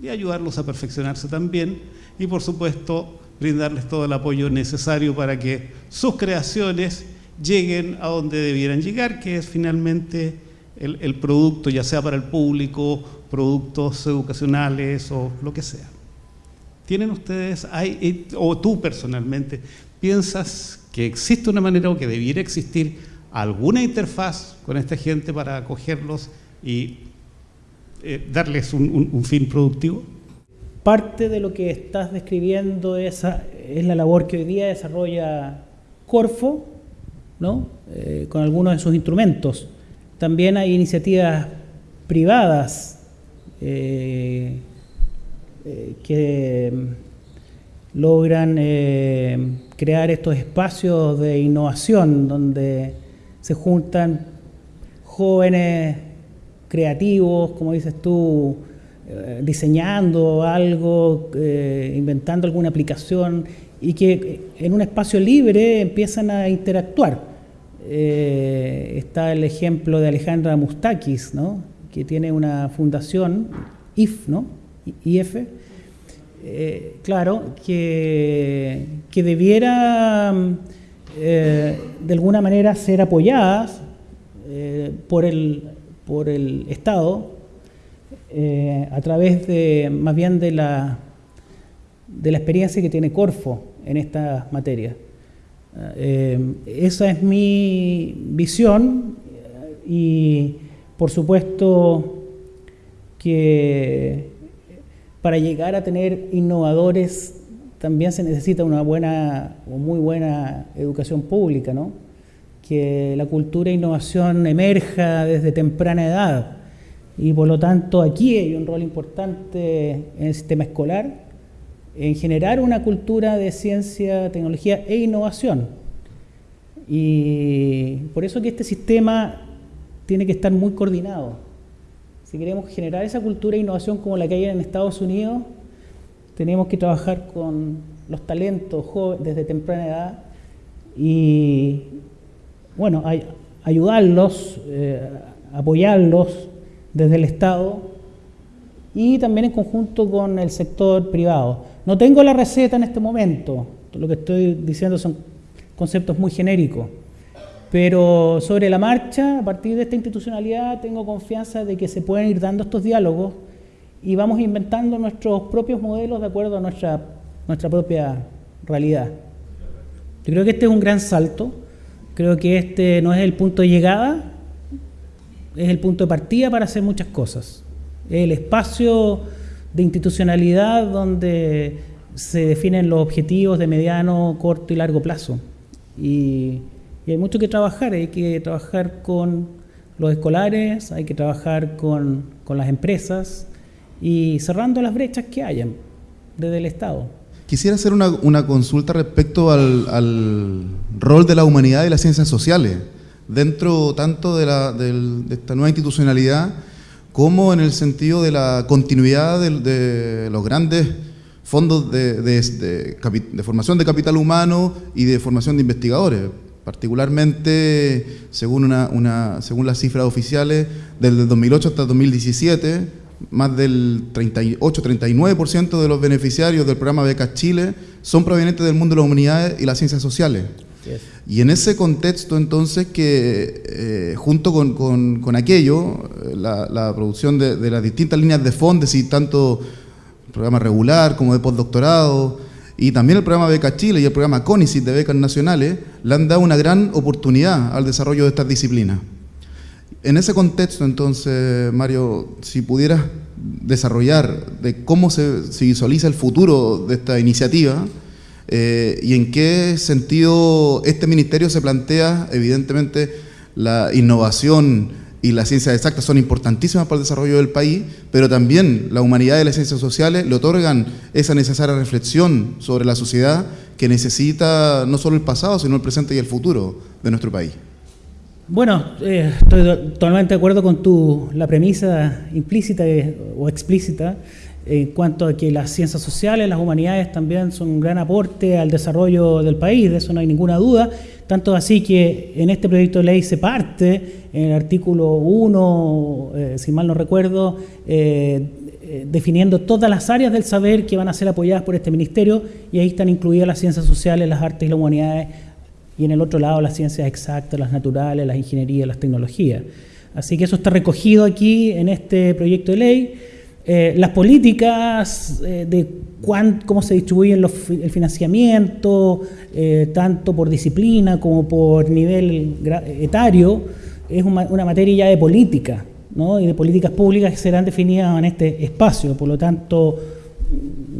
y ayudarlos a perfeccionarse también y por supuesto brindarles todo el apoyo necesario para que sus creaciones lleguen a donde debieran llegar, que es finalmente el, producto, ya sea para el público, productos educacionales o lo que sea. ¿Tienen ustedes, o tú personalmente, piensas que existe una manera o que debiera existir alguna interfaz con esta gente para acogerlos y eh, darles un, fin productivo? Parte de lo que estás describiendo es, es la labor que hoy día desarrolla Corfo, ¿no? Eh, con algunos de sus instrumentos. También hay iniciativas privadas eh, eh, que logran eh, crear estos espacios de innovación donde se juntan jóvenes creativos, como dices tú, diseñando algo, inventando alguna aplicación y que en un espacio libre empiezan a interactuar. Está el ejemplo de Alejandra Mustakis, ¿no? que tiene una fundación, IF, ¿no? IF, eh, claro, que, que debiera eh, de alguna manera ser apoyadas eh, por, el, por el Estado a través de, más bien de la, de la experiencia que tiene Corfo en esta materia. Esa es mi visión y por supuesto que para llegar a tener innovadores también se necesita una buena o muy buena educación pública, ¿no? que la cultura e innovación emerja desde temprana edad y por lo tanto aquí hay un rol importante en el sistema escolar en generar una cultura de ciencia, tecnología e innovación. Y por eso que este sistema tiene que estar muy coordinado. Si queremos generar esa cultura de innovación como la que hay en Estados Unidos, tenemos que trabajar con los talentos jóvenes desde temprana edad y, bueno, ayudarlos, eh, apoyarlos desde el Estado y también en conjunto con el sector privado. No tengo la receta en este momento, lo que estoy diciendo son conceptos muy genéricos. Pero sobre la marcha, a partir de esta institucionalidad, tengo confianza de que se pueden ir dando estos diálogos y vamos inventando nuestros propios modelos de acuerdo a nuestra, nuestra propia realidad. Yo creo que este es un gran salto, creo que este no es el punto de llegada, es el punto de partida para hacer muchas cosas. El espacio de institucionalidad donde se definen los objetivos de mediano, corto y largo plazo. Y y hay mucho que trabajar, hay que trabajar con los escolares, hay que trabajar con, con las empresas y cerrando las brechas que hayan desde el Estado. Quisiera hacer una, una consulta respecto al, al, rol de la humanidad y las ciencias sociales, dentro tanto de, la, de, de esta nueva institucionalidad como en el sentido de la continuidad de, de los grandes fondos de, de, formación de capital humano y de formación de investigadores. Particularmente, según, una, según las cifras oficiales, desde 2008 hasta 2017, más del 38-39% de los beneficiarios del programa Becas Chile son provenientes del mundo de las humanidades y las ciencias sociales. Y en ese contexto, entonces, que eh, junto con, aquello, la, producción de, de, las distintas líneas de fondos y tanto programa regular como de postdoctorado, y también el programa Beca Chile y el programa CONICIT de becas nacionales le han dado una gran oportunidad al desarrollo de estas disciplinas. En ese contexto, entonces, Mario, si pudieras desarrollar de cómo se, visualiza el futuro de esta iniciativa eh, y en qué sentido este ministerio se plantea, evidentemente, la innovación y las ciencias exactas son importantísimas para el desarrollo del país, pero también la humanidad y las ciencias sociales le otorgan esa necesaria reflexión sobre la sociedad que necesita no solo el pasado, sino el presente y el futuro de nuestro país. Bueno, eh, estoy totalmente de acuerdo con tu, la premisa implícita o explícita en cuanto a que las ciencias sociales, las humanidades también son un gran aporte al desarrollo del país, de eso no hay ninguna duda, tanto así que en este proyecto de ley se parte en el artículo 1, eh, si mal no recuerdo, eh, eh, definiendo todas las áreas del saber que van a ser apoyadas por este ministerio y ahí están incluidas las ciencias sociales, las artes y las humanidades y en el otro lado las ciencias exactas, las naturales, las ingenierías, las tecnologías. Así que eso está recogido aquí en este proyecto de ley. Eh, las políticas eh, de cómo se distribuyen el financiamiento, eh, tanto por disciplina como por nivel etario, es una, materia ya de política y de políticas públicas que serán definidas en este espacio. Por lo tanto,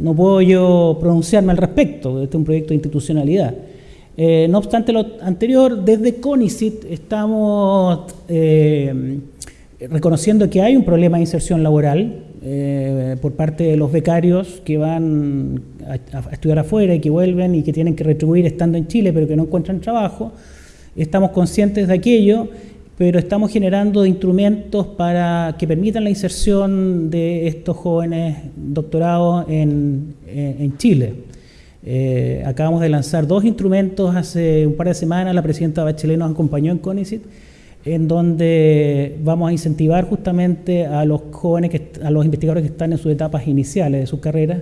no puedo yo pronunciarme al respecto. Este es un proyecto de institucionalidad. no obstante lo anterior, desde CONICIT estamos reconociendo que hay un problema de inserción laboral eh, por parte de los becarios que van a, estudiar afuera y que vuelven y que tienen que retribuir estando en Chile pero que no encuentran trabajo. Estamos conscientes de aquello, pero estamos generando instrumentos para que permitan la inserción de estos jóvenes doctorados en, Chile. Eh, acabamos de lanzar dos instrumentos hace un par de semanas, la presidenta Bachelet nos acompañó en CONICIT, en donde vamos a incentivar justamente a los jóvenes, que, a los investigadores que están en sus etapas iniciales de sus carreras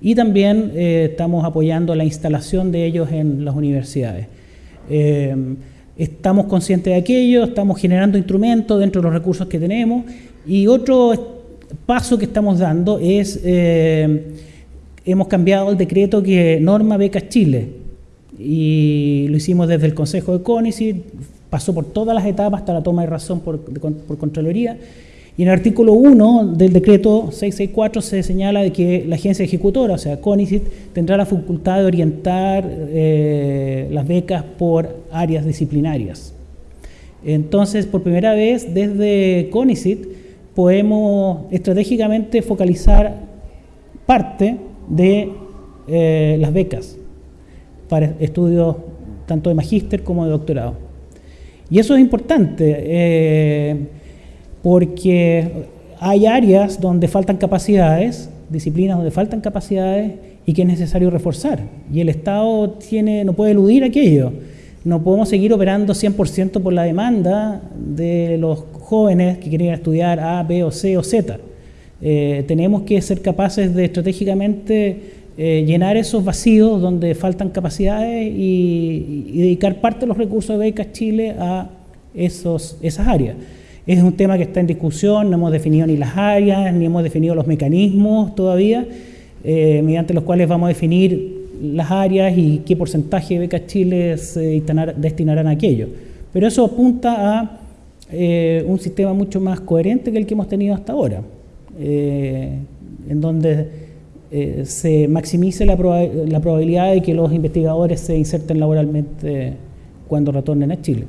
y también eh, estamos apoyando la instalación de ellos en las universidades. Eh, estamos conscientes de aquello, estamos generando instrumentos dentro de los recursos que tenemos y otro paso que estamos dando es, eh, hemos cambiado el decreto que norma becas Chile y lo hicimos desde el Consejo de CONICIT, pasó por todas las etapas hasta la toma de razón por, Contraloría. Y en el artículo 1 del decreto 664 se señala de que la agencia ejecutora, o sea, CONICIT, tendrá la facultad de orientar eh, las becas por áreas disciplinarias. Entonces, por primera vez, desde CONICIT, podemos estratégicamente focalizar parte de eh, las becas para estudios tanto de magíster como de doctorado. Y eso es importante eh, porque hay áreas donde faltan capacidades, disciplinas donde faltan capacidades y que es necesario reforzar. Y el Estado tiene, no puede eludir aquello. No podemos seguir operando 100% por la demanda de los jóvenes que quieren estudiar A, B o C o Z. Eh, tenemos que ser capaces de estratégicamente eh, llenar esos vacíos donde faltan capacidades y, dedicar parte de los recursos de Becas Chile a esos, esas áreas. Es un tema que está en discusión, no hemos definido ni las áreas, ni hemos definido los mecanismos todavía, eh, mediante los cuales vamos a definir las áreas y qué porcentaje de Becas Chile se destinarán a aquello. Pero eso apunta a eh, un sistema mucho más coherente que el que hemos tenido hasta ahora, en donde eh, se maximice la, la, probabilidad de que los investigadores se inserten laboralmente cuando retornen a Chile.